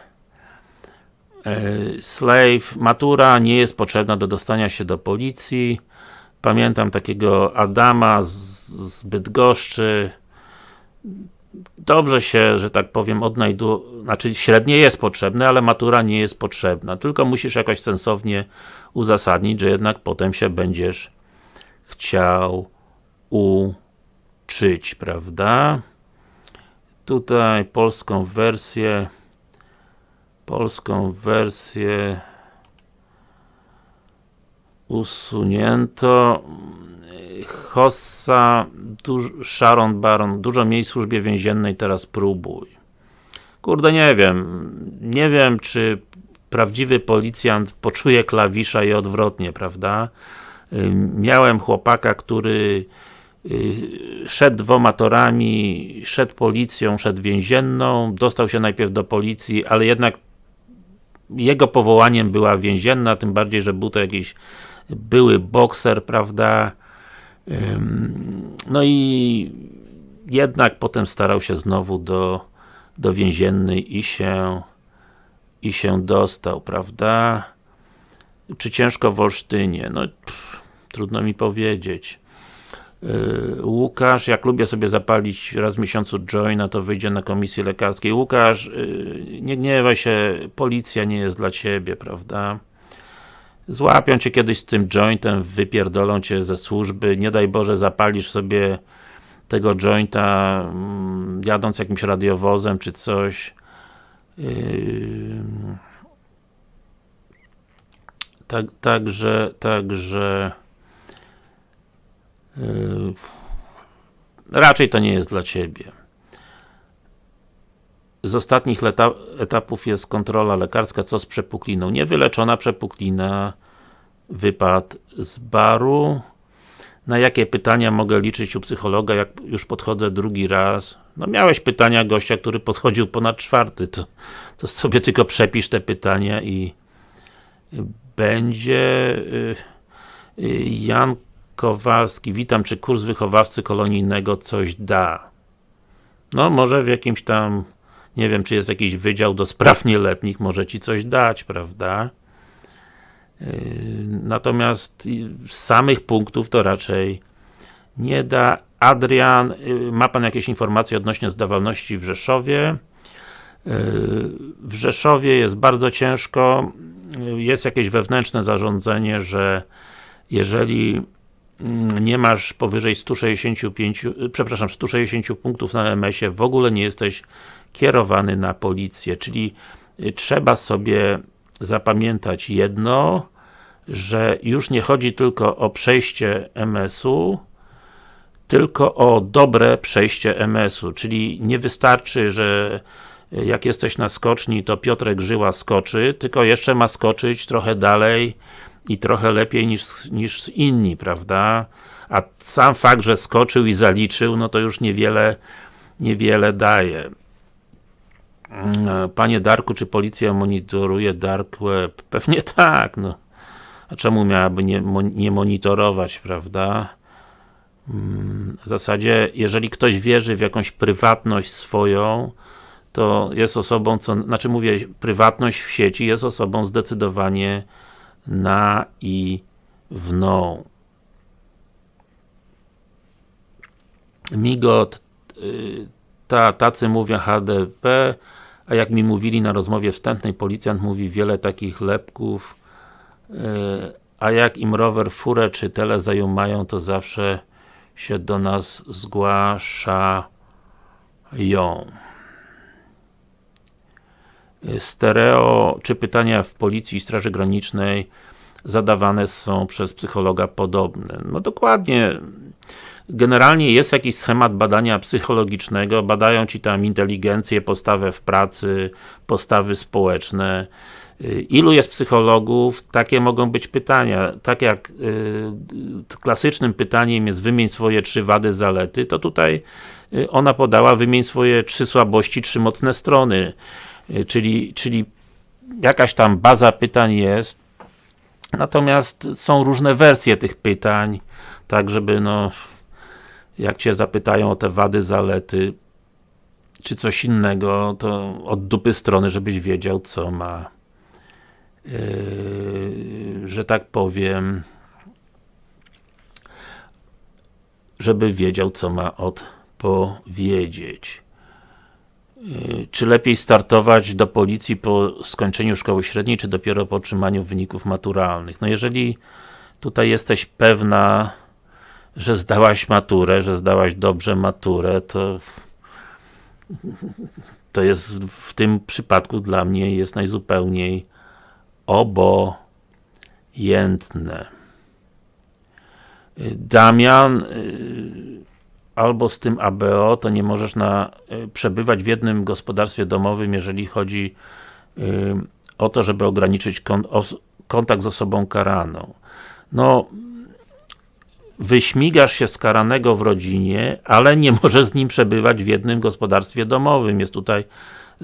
E, slave, matura nie jest potrzebna do dostania się do policji. Pamiętam takiego Adama z, Bydgoszczy. Dobrze się, że tak powiem, odnajdu, znaczy średnie jest potrzebne, ale matura nie jest potrzebna. Tylko musisz jakoś sensownie uzasadnić, że jednak potem się będziesz chciał uczyć, prawda? Tutaj polską wersję polską wersję usunięto Hossa, Sharon Baron, dużo miejsc w służbie więziennej, teraz próbuj. Kurde, nie wiem. Nie wiem, czy prawdziwy policjant poczuje klawisza i odwrotnie, prawda? Miałem chłopaka, który y, szedł dwoma torami, szedł policją, szedł więzienną, dostał się najpierw do policji, ale jednak jego powołaniem była więzienna, tym bardziej, że był to jakiś były bokser, prawda? No i jednak potem starał się znowu do, do więziennej i się i się dostał, prawda? Czy ciężko w Olsztynie? No, pff, trudno mi powiedzieć. Yy, Łukasz, jak lubię sobie zapalić raz w miesiącu joina, to wyjdzie na komisji lekarskiej. Łukasz, yy, nie gniewaj się, policja nie jest dla Ciebie, prawda? Złapią Cię kiedyś z tym jointem, wypierdolą Cię ze służby, nie daj Boże zapalisz sobie tego jointa mm, jadąc jakimś radiowozem czy coś. Yy, tak, także, także Yy, raczej to nie jest dla Ciebie. Z ostatnich etapów jest kontrola lekarska, co z przepukliną. Niewyleczona przepuklina, wypad z baru. Na jakie pytania mogę liczyć u psychologa, jak już podchodzę drugi raz? No miałeś pytania gościa, który podchodził ponad czwarty, to, to sobie tylko przepisz te pytania i będzie yy, yy, Jan Kowalski, witam, czy kurs wychowawcy kolonijnego coś da? No, może w jakimś tam, nie wiem, czy jest jakiś wydział do spraw nieletnich, może Ci coś dać, prawda? Yy, natomiast samych punktów to raczej nie da. Adrian, yy, ma Pan jakieś informacje odnośnie zdawalności w Rzeszowie? Yy, w Rzeszowie jest bardzo ciężko, jest jakieś wewnętrzne zarządzenie, że jeżeli nie masz powyżej 165, przepraszam, 160 punktów na MS-ie, w ogóle nie jesteś kierowany na policję, czyli y, trzeba sobie zapamiętać jedno, że już nie chodzi tylko o przejście MS-u, tylko o dobre przejście MS-u, czyli nie wystarczy, że y, jak jesteś na skoczni, to Piotrek Żyła skoczy, tylko jeszcze ma skoczyć trochę dalej i trochę lepiej niż, niż inni, prawda? A sam fakt, że skoczył i zaliczył, no to już niewiele, niewiele daje. Mm, panie Darku, czy policja monitoruje Dark Web? Pewnie tak, no. A czemu miałaby nie, nie monitorować, prawda? Mm, w zasadzie, jeżeli ktoś wierzy w jakąś prywatność swoją, to jest osobą, co, znaczy mówię, prywatność w sieci jest osobą zdecydowanie na i wną. Migot, y, ta, tacy mówią HDP, a jak mi mówili na rozmowie wstępnej, policjant mówi wiele takich lepków, y, a jak im rower, furę czy tele zajumają, to zawsze się do nas zgłaszają. Stereo, czy pytania w Policji i Straży Granicznej zadawane są przez psychologa podobne. No dokładnie, generalnie jest jakiś schemat badania psychologicznego, badają Ci tam inteligencję, postawę w pracy, postawy społeczne, Ilu jest psychologów? Takie mogą być pytania. Tak jak y, klasycznym pytaniem jest wymień swoje trzy wady, zalety, to tutaj y, ona podała wymień swoje trzy słabości, trzy mocne strony. Y, czyli, czyli jakaś tam baza pytań jest, natomiast są różne wersje tych pytań, tak żeby no jak Cię zapytają o te wady, zalety, czy coś innego, to od dupy strony, żebyś wiedział, co ma Yy, że tak powiem, żeby wiedział, co ma odpowiedzieć. Czy lepiej startować do policji po skończeniu szkoły średniej, czy dopiero po otrzymaniu wyników maturalnych? No jeżeli tutaj jesteś pewna, że zdałaś maturę, że zdałaś dobrze maturę, to to jest w tym przypadku dla mnie jest najzupełniej obojętne. Damian y, albo z tym ABO, to nie możesz na, y, przebywać w jednym gospodarstwie domowym, jeżeli chodzi y, o to, żeby ograniczyć kontakt z osobą karaną. No, wyśmigasz się z karanego w rodzinie, ale nie możesz z nim przebywać w jednym gospodarstwie domowym. Jest tutaj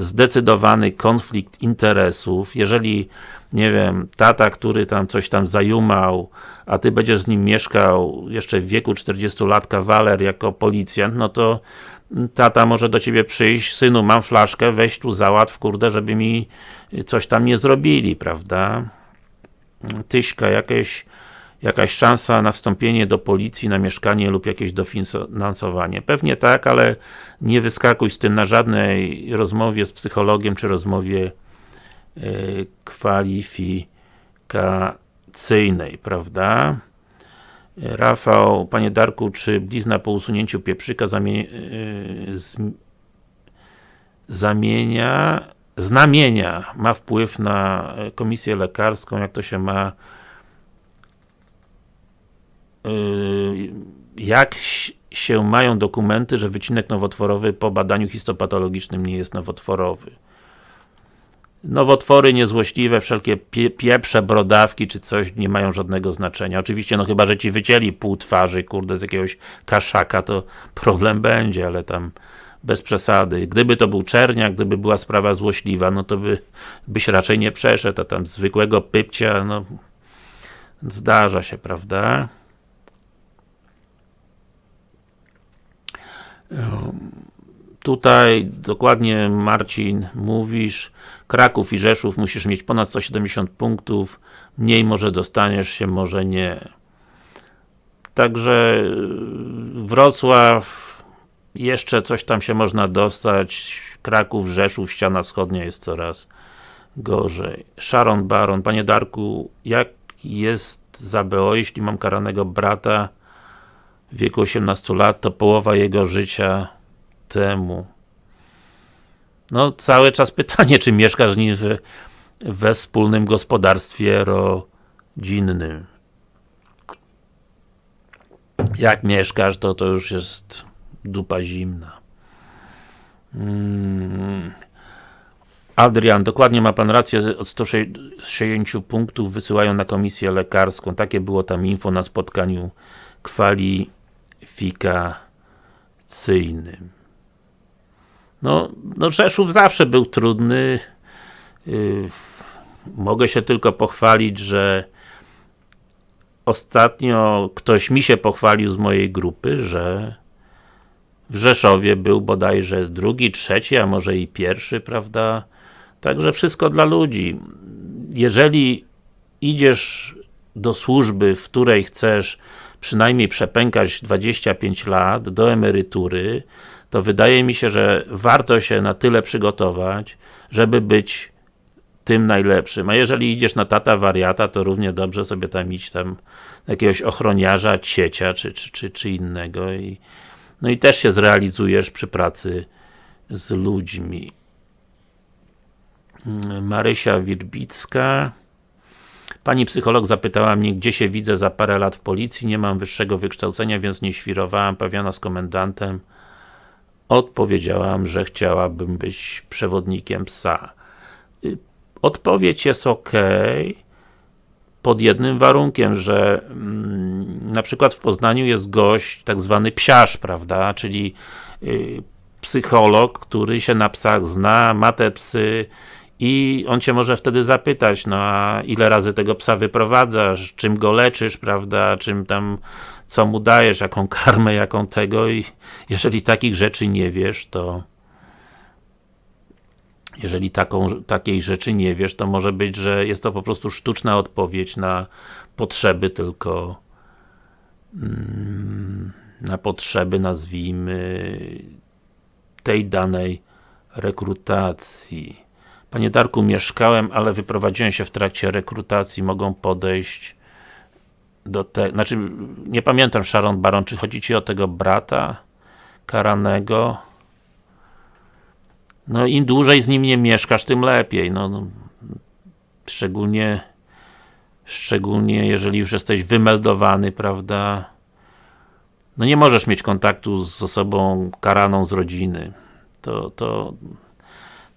zdecydowany konflikt interesów, jeżeli, nie wiem, tata, który tam coś tam zajumał, a ty będziesz z nim mieszkał jeszcze w wieku 40 lat kawaler jako policjant, no to tata może do ciebie przyjść, synu, mam flaszkę, weź tu załatw, kurde, żeby mi coś tam nie zrobili, prawda? Tyśka, jakieś jakaś szansa na wstąpienie do policji, na mieszkanie lub jakieś dofinansowanie. Pewnie tak, ale nie wyskakuj z tym na żadnej rozmowie z psychologiem, czy rozmowie e, kwalifikacyjnej, prawda? Rafał, Panie Darku, czy blizna po usunięciu pieprzyka zamie e, zamienia, znamienia ma wpływ na komisję lekarską, jak to się ma jak się mają dokumenty, że wycinek nowotworowy po badaniu histopatologicznym nie jest nowotworowy. Nowotwory niezłośliwe, wszelkie pie pieprze, brodawki czy coś nie mają żadnego znaczenia. Oczywiście, no chyba, że ci wycięli pół twarzy, kurde, z jakiegoś kaszaka, to problem będzie, ale tam bez przesady. Gdyby to był czerniak, gdyby była sprawa złośliwa, no to by, byś raczej nie przeszedł, a tam zwykłego pypcia, no zdarza się, prawda? Tutaj dokładnie Marcin mówisz, Kraków i Rzeszów musisz mieć ponad 170 punktów, mniej może dostaniesz się, może nie. Także y, Wrocław, jeszcze coś tam się można dostać, Kraków, Rzeszów, ściana wschodnia jest coraz gorzej. Sharon Baron, Panie Darku, jak jest za BO, jeśli mam karanego brata, wieku 18 lat, to połowa jego życia temu. No, cały czas pytanie, czy mieszkasz nim we, wspólnym gospodarstwie rodzinnym. Jak mieszkasz, to to już jest dupa zimna. Hmm. Adrian, dokładnie ma Pan rację, od 160 punktów wysyłają na komisję lekarską. Takie było tam info na spotkaniu kwali kwalifikacyjnym. No, no Rzeszów zawsze był trudny. Yy, mogę się tylko pochwalić, że ostatnio ktoś mi się pochwalił z mojej grupy, że w Rzeszowie był bodajże drugi, trzeci, a może i pierwszy, prawda? Także wszystko dla ludzi. Jeżeli idziesz do służby, w której chcesz przynajmniej przepękać 25 lat do emerytury, to wydaje mi się, że warto się na tyle przygotować, żeby być tym najlepszym. A jeżeli idziesz na tata wariata, to równie dobrze sobie tam iść tam jakiegoś ochroniarza, ciecia, czy, czy, czy, czy innego i no i też się zrealizujesz przy pracy z ludźmi. Marysia Wirbicka. Pani psycholog zapytała mnie, gdzie się widzę za parę lat w policji, nie mam wyższego wykształcenia, więc nie świrowałam, pawiana z komendantem. Odpowiedziałam, że chciałabym być przewodnikiem psa. Y, odpowiedź jest ok, pod jednym warunkiem, że mm, na przykład w Poznaniu jest gość, tak zwany psiarz, prawda, czyli y, psycholog, który się na psach zna, ma te psy i on cię może wtedy zapytać, no a ile razy tego psa wyprowadzasz, czym go leczysz, prawda, czym tam, co mu dajesz, jaką karmę, jaką tego i jeżeli takich rzeczy nie wiesz, to jeżeli taką, takiej rzeczy nie wiesz, to może być, że jest to po prostu sztuczna odpowiedź na potrzeby tylko mm, na potrzeby, nazwijmy tej danej rekrutacji. Panie Darku, mieszkałem, ale wyprowadziłem się w trakcie rekrutacji, mogą podejść do tego, znaczy, nie pamiętam Sharon Baron, czy chodzi Ci o tego brata karanego? No im dłużej z nim nie mieszkasz, tym lepiej, no, no szczególnie szczególnie jeżeli już jesteś wymeldowany, prawda? No nie możesz mieć kontaktu z osobą karaną z rodziny. To, to,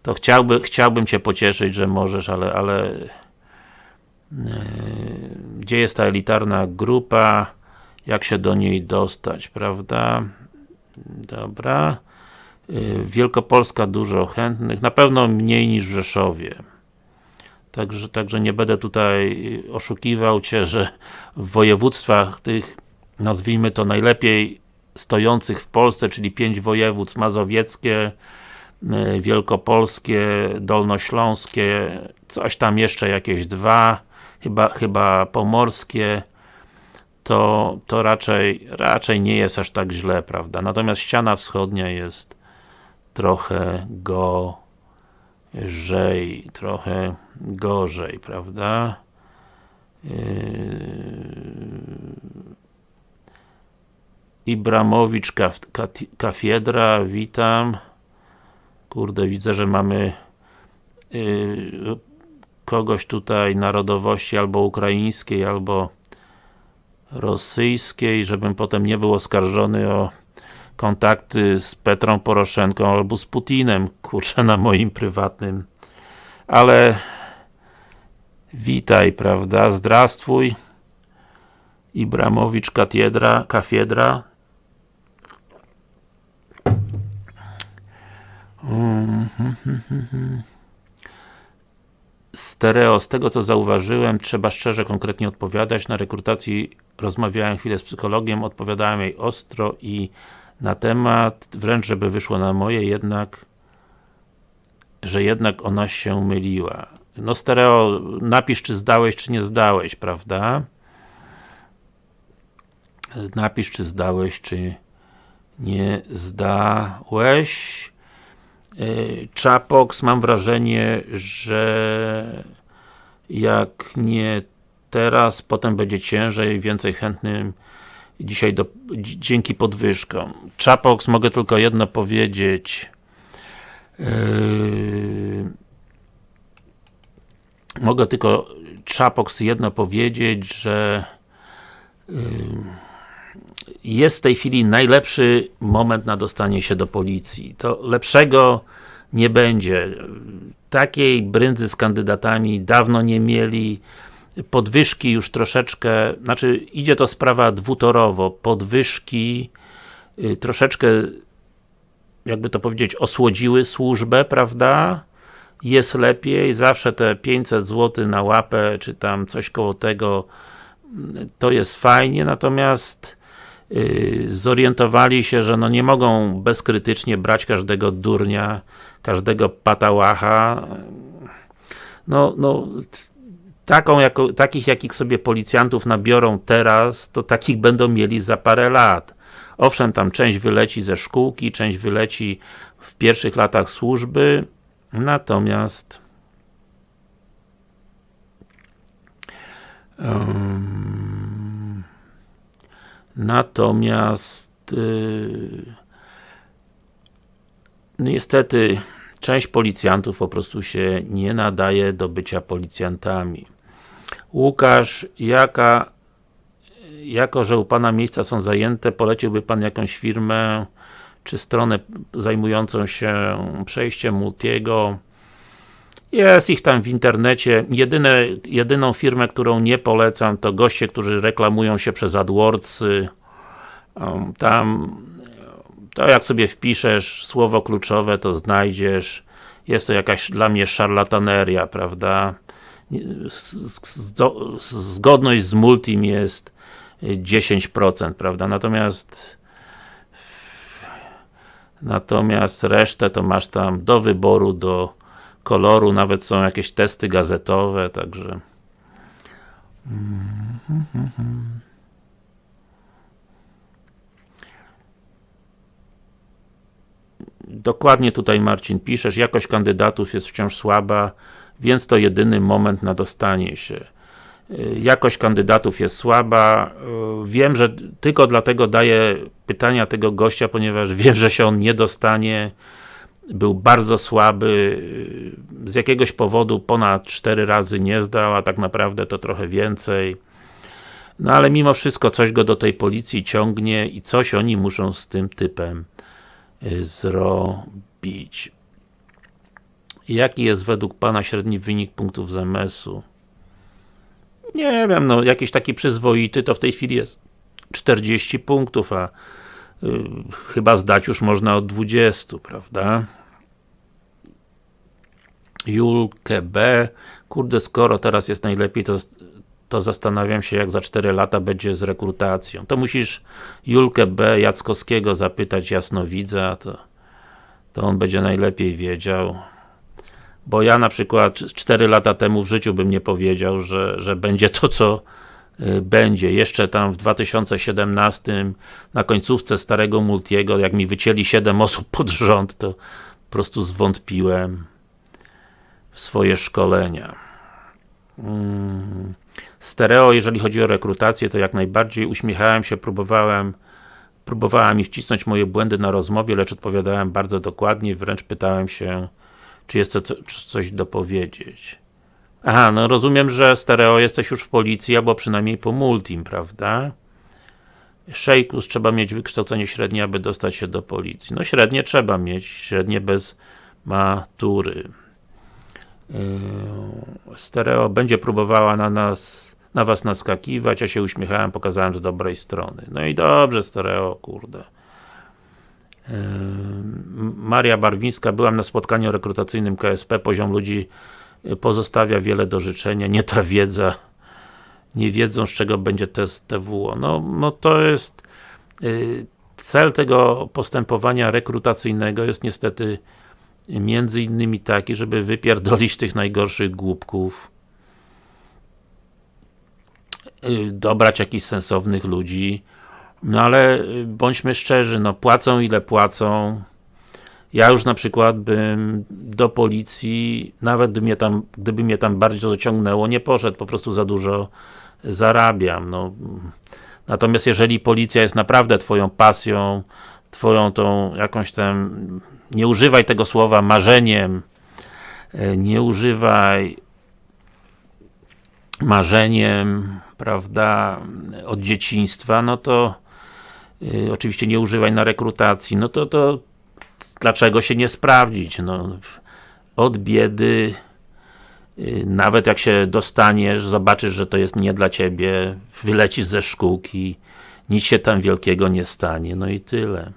to chciałby, chciałbym Cię pocieszyć, że możesz, ale, ale yy, gdzie jest ta elitarna grupa? Jak się do niej dostać, prawda? Dobra. Yy, Wielkopolska dużo chętnych, na pewno mniej niż w Rzeszowie. Także, także nie będę tutaj oszukiwał Cię, że w województwach tych, nazwijmy to najlepiej stojących w Polsce, czyli pięć województw mazowieckie, wielkopolskie, dolnośląskie, coś tam jeszcze jakieś dwa, chyba, chyba pomorskie, to, to raczej, raczej nie jest aż tak źle, prawda? Natomiast ściana wschodnia jest trochę gorzej, trochę gorzej, prawda? Yy... Ibramowicz Kaf Kafiedra, witam. Kurde, widzę, że mamy yy, kogoś tutaj narodowości albo ukraińskiej, albo rosyjskiej, żebym potem nie był oskarżony o kontakty z Petrą Poroszenką albo z Putinem, kurczę, na moim prywatnym. Ale witaj, prawda, zdrastwój. Ibramowicz Kafiedra, Kafiedra Stereo, z tego co zauważyłem, trzeba szczerze, konkretnie odpowiadać. Na rekrutacji rozmawiałem chwilę z psychologiem, odpowiadałem jej ostro i na temat, wręcz żeby wyszło na moje, jednak że jednak ona się myliła. No stereo, napisz czy zdałeś, czy nie zdałeś, prawda? Napisz czy zdałeś, czy nie zdałeś. E, Chapox, mam wrażenie, że jak nie teraz, potem będzie ciężej, więcej chętnym dzisiaj do, dzięki podwyżkom. Chapox, mogę tylko jedno powiedzieć. Yy, mogę tylko Chapox jedno powiedzieć, że yy, jest w tej chwili najlepszy moment na dostanie się do policji. To lepszego nie będzie. Takiej brędzy z kandydatami dawno nie mieli. Podwyżki już troszeczkę, znaczy idzie to sprawa dwutorowo. Podwyżki y, troszeczkę jakby to powiedzieć, osłodziły służbę, prawda? Jest lepiej, zawsze te 500 zł na łapę, czy tam coś koło tego, to jest fajnie, natomiast zorientowali się, że no nie mogą bezkrytycznie brać każdego durnia, każdego patałacha. No, no taką, jako, takich jakich sobie policjantów nabiorą teraz, to takich będą mieli za parę lat. Owszem, tam część wyleci ze szkółki, część wyleci w pierwszych latach służby, natomiast um, Natomiast yy, no niestety część policjantów po prostu się nie nadaje do bycia policjantami. Łukasz, jaka jako, że u Pana miejsca są zajęte, poleciłby Pan jakąś firmę, czy stronę zajmującą się przejściem Multiego. Jest ich tam w internecie. Jedyne, jedyną firmę, którą nie polecam, to goście, którzy reklamują się przez AdWords. Um, tam, to jak sobie wpiszesz słowo kluczowe, to znajdziesz. Jest to jakaś dla mnie szarlataneria, prawda? Zgodność z Multim jest 10%, prawda? Natomiast natomiast resztę to masz tam do wyboru, do koloru, nawet są jakieś testy gazetowe, także Dokładnie tutaj Marcin piszesz, jakość kandydatów jest wciąż słaba, więc to jedyny moment na dostanie się. Y, jakość kandydatów jest słaba. Y, wiem, że tylko dlatego daję pytania tego gościa, ponieważ wiem, że się on nie dostanie. Był bardzo słaby. Y, z jakiegoś powodu ponad 4 razy nie zdał, a tak naprawdę to trochę więcej. No ale mimo wszystko coś go do tej policji ciągnie i coś oni muszą z tym typem zrobić. Jaki jest według Pana średni wynik punktów ZMS-u? Nie wiem, no jakiś taki przyzwoity to w tej chwili jest 40 punktów, a y, chyba zdać już można od 20, prawda? Julkę B. Kurde, skoro teraz jest najlepiej, to, to zastanawiam się, jak za 4 lata będzie z rekrutacją. To musisz Julkę B. Jackowskiego zapytać jasnowidza, to, to on będzie najlepiej wiedział. Bo ja na przykład 4 lata temu w życiu bym nie powiedział, że, że będzie to, co będzie. Jeszcze tam w 2017 na końcówce starego Multiego, jak mi wycięli 7 osób pod rząd, to po prostu zwątpiłem w swoje szkolenia. Hmm. Stereo, jeżeli chodzi o rekrutację, to jak najbardziej uśmiechałem się, próbowałem próbowałem mi wcisnąć moje błędy na rozmowie, lecz odpowiadałem bardzo dokładnie, wręcz pytałem się czy jest co, coś dopowiedzieć? Aha, no rozumiem, że stereo jesteś już w policji, albo przynajmniej po multim, prawda? Szejkus, trzeba mieć wykształcenie średnie, aby dostać się do policji. No średnie trzeba mieć, średnie bez matury. Yy, stereo będzie próbowała na nas, na was naskakiwać, ja się uśmiechałem, pokazałem z dobrej strony. No i dobrze, stereo, kurde. Maria Barwińska, byłam na spotkaniu rekrutacyjnym KSP, poziom ludzi pozostawia wiele do życzenia, nie ta wiedza, nie wiedzą z czego będzie test TWO. No, no to jest y, cel tego postępowania rekrutacyjnego jest niestety między innymi taki, żeby wypierdolić tych najgorszych głupków, y, dobrać jakichś sensownych ludzi, no ale y, bądźmy szczerzy, no płacą ile płacą. Ja już na przykład bym do policji, nawet gdyby mnie tam, gdyby mnie tam bardziej dociągnęło, nie poszedł, po prostu za dużo zarabiam. No. Natomiast jeżeli policja jest naprawdę twoją pasją, twoją tą jakąś tam, nie używaj tego słowa marzeniem, e, nie używaj marzeniem, prawda, od dzieciństwa, no to Y, oczywiście nie używaj na rekrutacji, no to, to dlaczego się nie sprawdzić? No, od biedy y, nawet jak się dostaniesz, zobaczysz, że to jest nie dla Ciebie, wylecisz ze szkółki, nic się tam wielkiego nie stanie, no i tyle.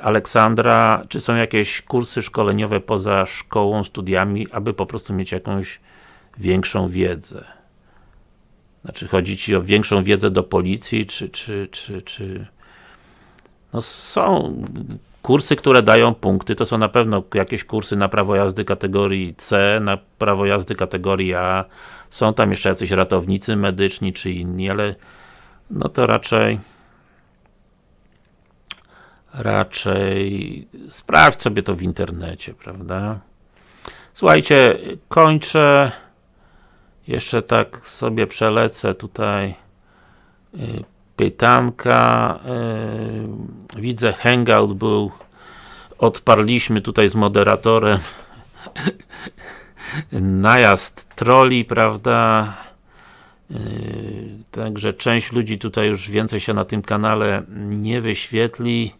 Aleksandra, czy są jakieś kursy szkoleniowe poza szkołą, studiami, aby po prostu mieć jakąś większą wiedzę? Znaczy, chodzi Ci o większą wiedzę do policji, czy, czy, czy, czy... No są kursy, które dają punkty, to są na pewno jakieś kursy na prawo jazdy kategorii C, na prawo jazdy kategorii A, są tam jeszcze jacyś ratownicy medyczni, czy inni, ale no to raczej raczej sprawdź sobie to w internecie, prawda? Słuchajcie, kończę jeszcze tak sobie przelecę tutaj y, pytanka. Y, widzę Hangout był odparliśmy tutaj z moderatorem najazd troli, prawda? Yy, także część ludzi tutaj już więcej się na tym kanale nie wyświetli.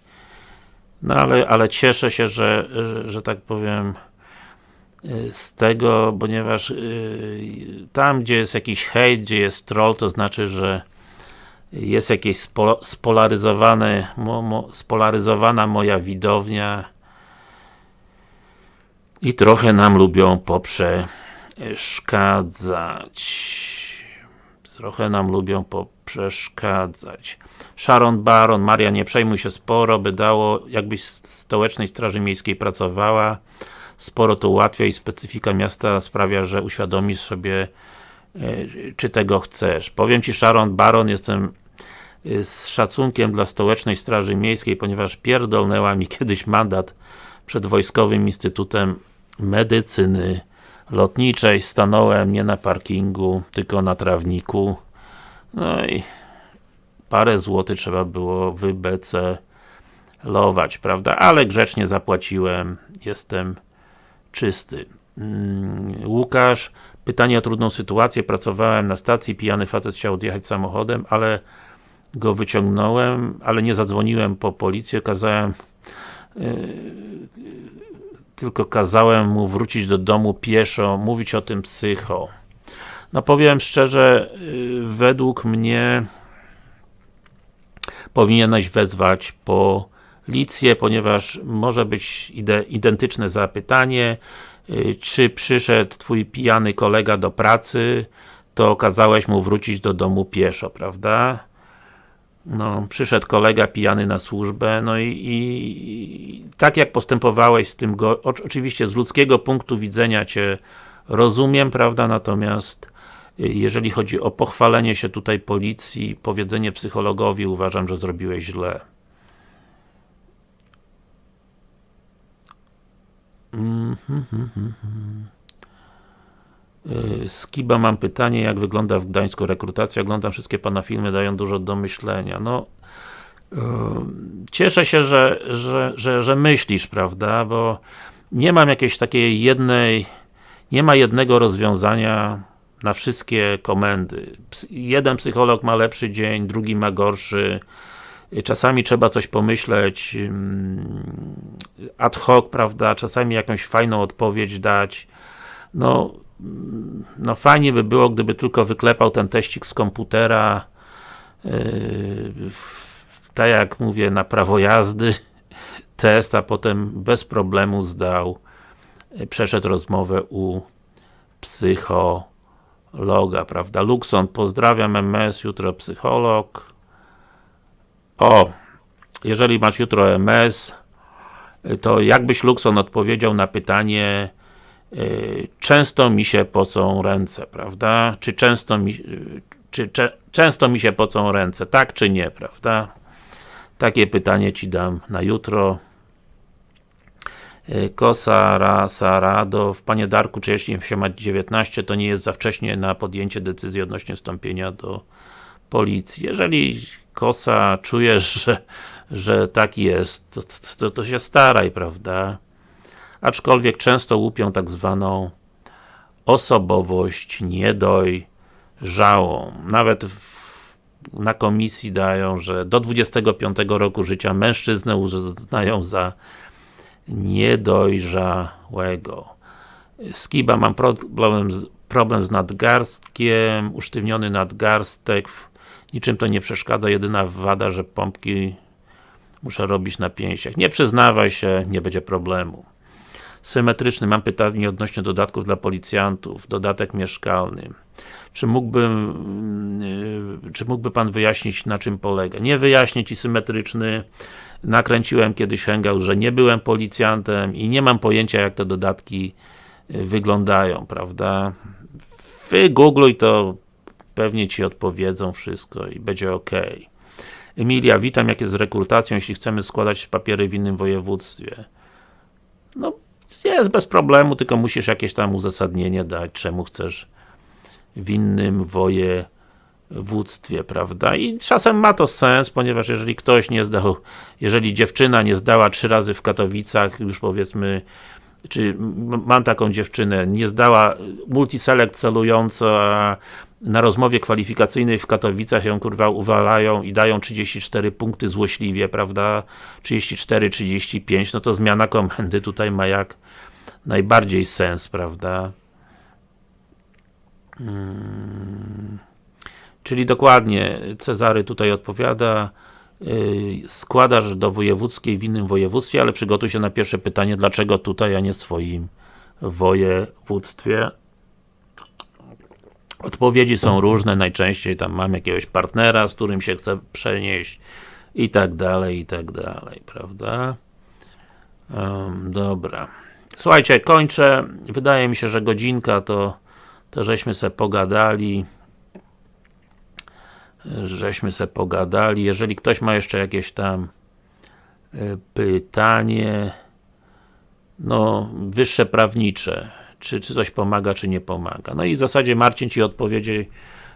No ale, ale cieszę się, że, że, że tak powiem yy, z tego, ponieważ yy, tam, gdzie jest jakiś hejt, gdzie jest troll, to znaczy, że jest jakieś spo, spolaryzowane, mo, mo, spolaryzowana moja widownia i trochę nam lubią poprzeszkadzać. Trochę nam lubią poprzeszkadzać. Sharon Baron, Maria, nie przejmuj się sporo, by dało, jakbyś w Stołecznej Straży Miejskiej pracowała, sporo to ułatwia i specyfika miasta sprawia, że uświadomisz sobie, e, czy tego chcesz. Powiem Ci Sharon Baron, jestem z szacunkiem dla Stołecznej Straży Miejskiej, ponieważ pierdolnęła mi kiedyś mandat przed Wojskowym Instytutem Medycyny Lotniczej. Stanąłem nie na parkingu, tylko na trawniku. No i parę złotych trzeba było wybecelować, prawda? Ale grzecznie zapłaciłem, jestem czysty. Mm, Łukasz, pytanie o trudną sytuację. Pracowałem na stacji, pijany facet chciał odjechać samochodem, ale go wyciągnąłem, ale nie zadzwoniłem po policję, kazałem yy, tylko kazałem mu wrócić do domu pieszo, mówić o tym psycho. No powiem szczerze, yy, według mnie powinieneś wezwać policję, ponieważ może być ide identyczne zapytanie, yy, czy przyszedł twój pijany kolega do pracy, to kazałeś mu wrócić do domu pieszo, prawda? No, przyszedł kolega pijany na służbę, no i, i tak jak postępowałeś z tym, go, oczywiście z ludzkiego punktu widzenia Cię rozumiem, prawda, natomiast y, jeżeli chodzi o pochwalenie się tutaj policji, powiedzenie psychologowi, uważam, że zrobiłeś źle. Mm -hmm, mm -hmm. Skiba mam pytanie, jak wygląda w Gdańsku rekrutacja? Oglądam wszystkie Pana filmy, dają dużo do myślenia. No, yy, cieszę się, że, że, że, że myślisz, prawda, bo nie mam jakiejś takiej jednej, nie ma jednego rozwiązania na wszystkie komendy. Jeden psycholog ma lepszy dzień, drugi ma gorszy. Czasami trzeba coś pomyśleć ad hoc, prawda, czasami jakąś fajną odpowiedź dać. No, no fajnie by było, gdyby tylko wyklepał ten teścik z komputera yy, tak jak mówię, na prawo jazdy test, a potem bez problemu zdał yy, przeszedł rozmowę u psychologa, prawda? Luxon, pozdrawiam MS, jutro psycholog. O, jeżeli masz jutro MS, to jakbyś Luxon odpowiedział na pytanie często mi się pocą ręce, prawda? Czy często mi, y, czy cze, często mi się pocą ręce, tak czy nie, prawda? Takie pytanie Ci dam na jutro. Y, Kosa, Rasa, Radow. Panie Darku, czy jeśli się ma 19, to nie jest za wcześnie na podjęcie decyzji odnośnie wstąpienia do policji. Jeżeli Kosa, czujesz, że, że tak jest, to, to, to się staraj, prawda? Aczkolwiek często łupią tak zwaną osobowość niedojrzałą. Nawet w, na komisji dają, że do 25 roku życia mężczyznę uznają za niedojrzałego. Skiba, mam problem z, problem z nadgarstkiem, usztywniony nadgarstek, niczym to nie przeszkadza, jedyna wada, że pompki muszę robić na pięściach. Nie przyznawaj się, nie będzie problemu symetryczny. Mam pytanie odnośnie dodatków dla policjantów, dodatek mieszkalny. Czy mógłby, yy, czy mógłby Pan wyjaśnić, na czym polega? Nie wyjaśnię Ci symetryczny. Nakręciłem kiedyś hangout, że nie byłem policjantem i nie mam pojęcia, jak te dodatki yy, wyglądają, prawda? Wygoogluj to, pewnie Ci odpowiedzą wszystko i będzie ok. Emilia, witam, jak jest z rekrutacją, jeśli chcemy składać papiery w innym województwie? No, jest bez problemu, tylko musisz jakieś tam uzasadnienie dać, czemu chcesz w innym województwie. wództwie, prawda? I czasem ma to sens, ponieważ jeżeli ktoś nie zdał, jeżeli dziewczyna nie zdała trzy razy w Katowicach, już powiedzmy, czy mam taką dziewczynę, nie zdała multiselect celująco, a na rozmowie kwalifikacyjnej w Katowicach ją kurwa uwalają i dają 34 punkty złośliwie, prawda? 34, 35, no to zmiana komendy tutaj ma jak najbardziej sens, prawda? Czyli dokładnie Cezary tutaj odpowiada yy, składasz do wojewódzkiej w innym województwie, ale przygotuj się na pierwsze pytanie, dlaczego tutaj, a nie swoim województwie. Odpowiedzi są różne, najczęściej tam mam jakiegoś partnera, z którym się chcę przenieść i tak dalej, i tak dalej, prawda? Em, dobra. Słuchajcie, kończę. Wydaje mi się, że godzinka to, to żeśmy se pogadali żeśmy se pogadali. Jeżeli ktoś ma jeszcze jakieś tam y, pytanie no, wyższe prawnicze, czy, czy coś pomaga, czy nie pomaga. No i w zasadzie Marcin Ci odpowiedzi,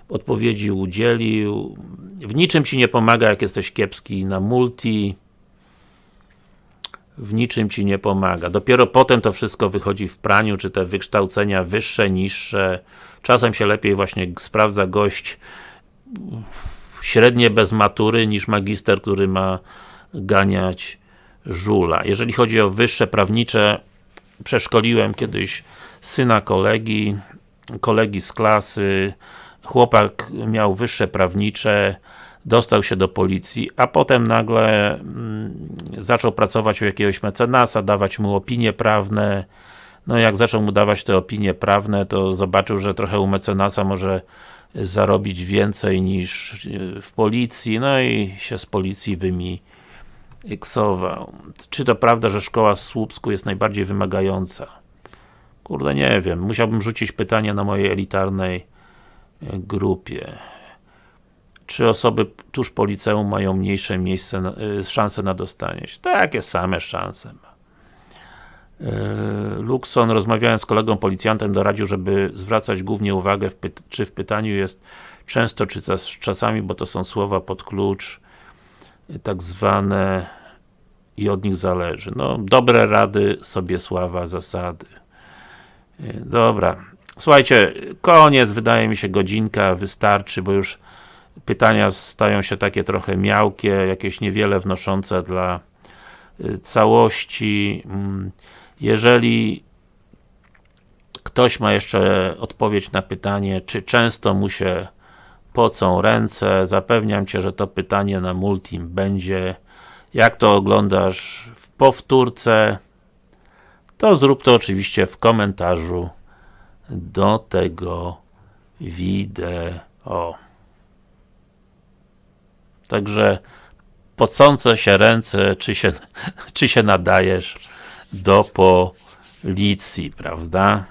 odpowiedzi udzielił. W niczym Ci nie pomaga, jak jesteś kiepski na multi. W niczym Ci nie pomaga. Dopiero potem to wszystko wychodzi w praniu, czy te wykształcenia wyższe, niższe. Czasem się lepiej właśnie sprawdza gość średnie bez matury, niż magister, który ma ganiać żula. Jeżeli chodzi o wyższe prawnicze, przeszkoliłem kiedyś syna kolegi, kolegi z klasy, chłopak miał wyższe prawnicze, dostał się do policji, a potem nagle mm, zaczął pracować u jakiegoś mecenasa, dawać mu opinie prawne, no jak zaczął mu dawać te opinie prawne, to zobaczył, że trochę u mecenasa może zarobić więcej niż w policji, no i się z policji wymiksował. Czy to prawda, że szkoła w Słupsku jest najbardziej wymagająca? Kurde, nie wiem. Musiałbym rzucić pytanie na mojej elitarnej e, grupie. Czy osoby tuż po liceum mają mniejsze miejsce, na, y, szanse na dostanie się? Takie same szanse ma. Luxon, rozmawiając z kolegą policjantem, doradził, żeby zwracać głównie uwagę, w czy w pytaniu jest często, czy czasami, bo to są słowa pod klucz, tak zwane i od nich zależy. No, dobre rady, sobie sława, zasady. Dobra. Słuchajcie, koniec, wydaje mi się godzinka, wystarczy, bo już pytania stają się takie trochę miałkie, jakieś niewiele wnoszące dla całości. Jeżeli ktoś ma jeszcze odpowiedź na pytanie, czy często mu się pocą ręce, zapewniam Cię, że to pytanie na Multim będzie. Jak to oglądasz w powtórce, to zrób to oczywiście w komentarzu do tego wideo. Także pocące się ręce, czy się, czy się nadajesz do policji, prawda?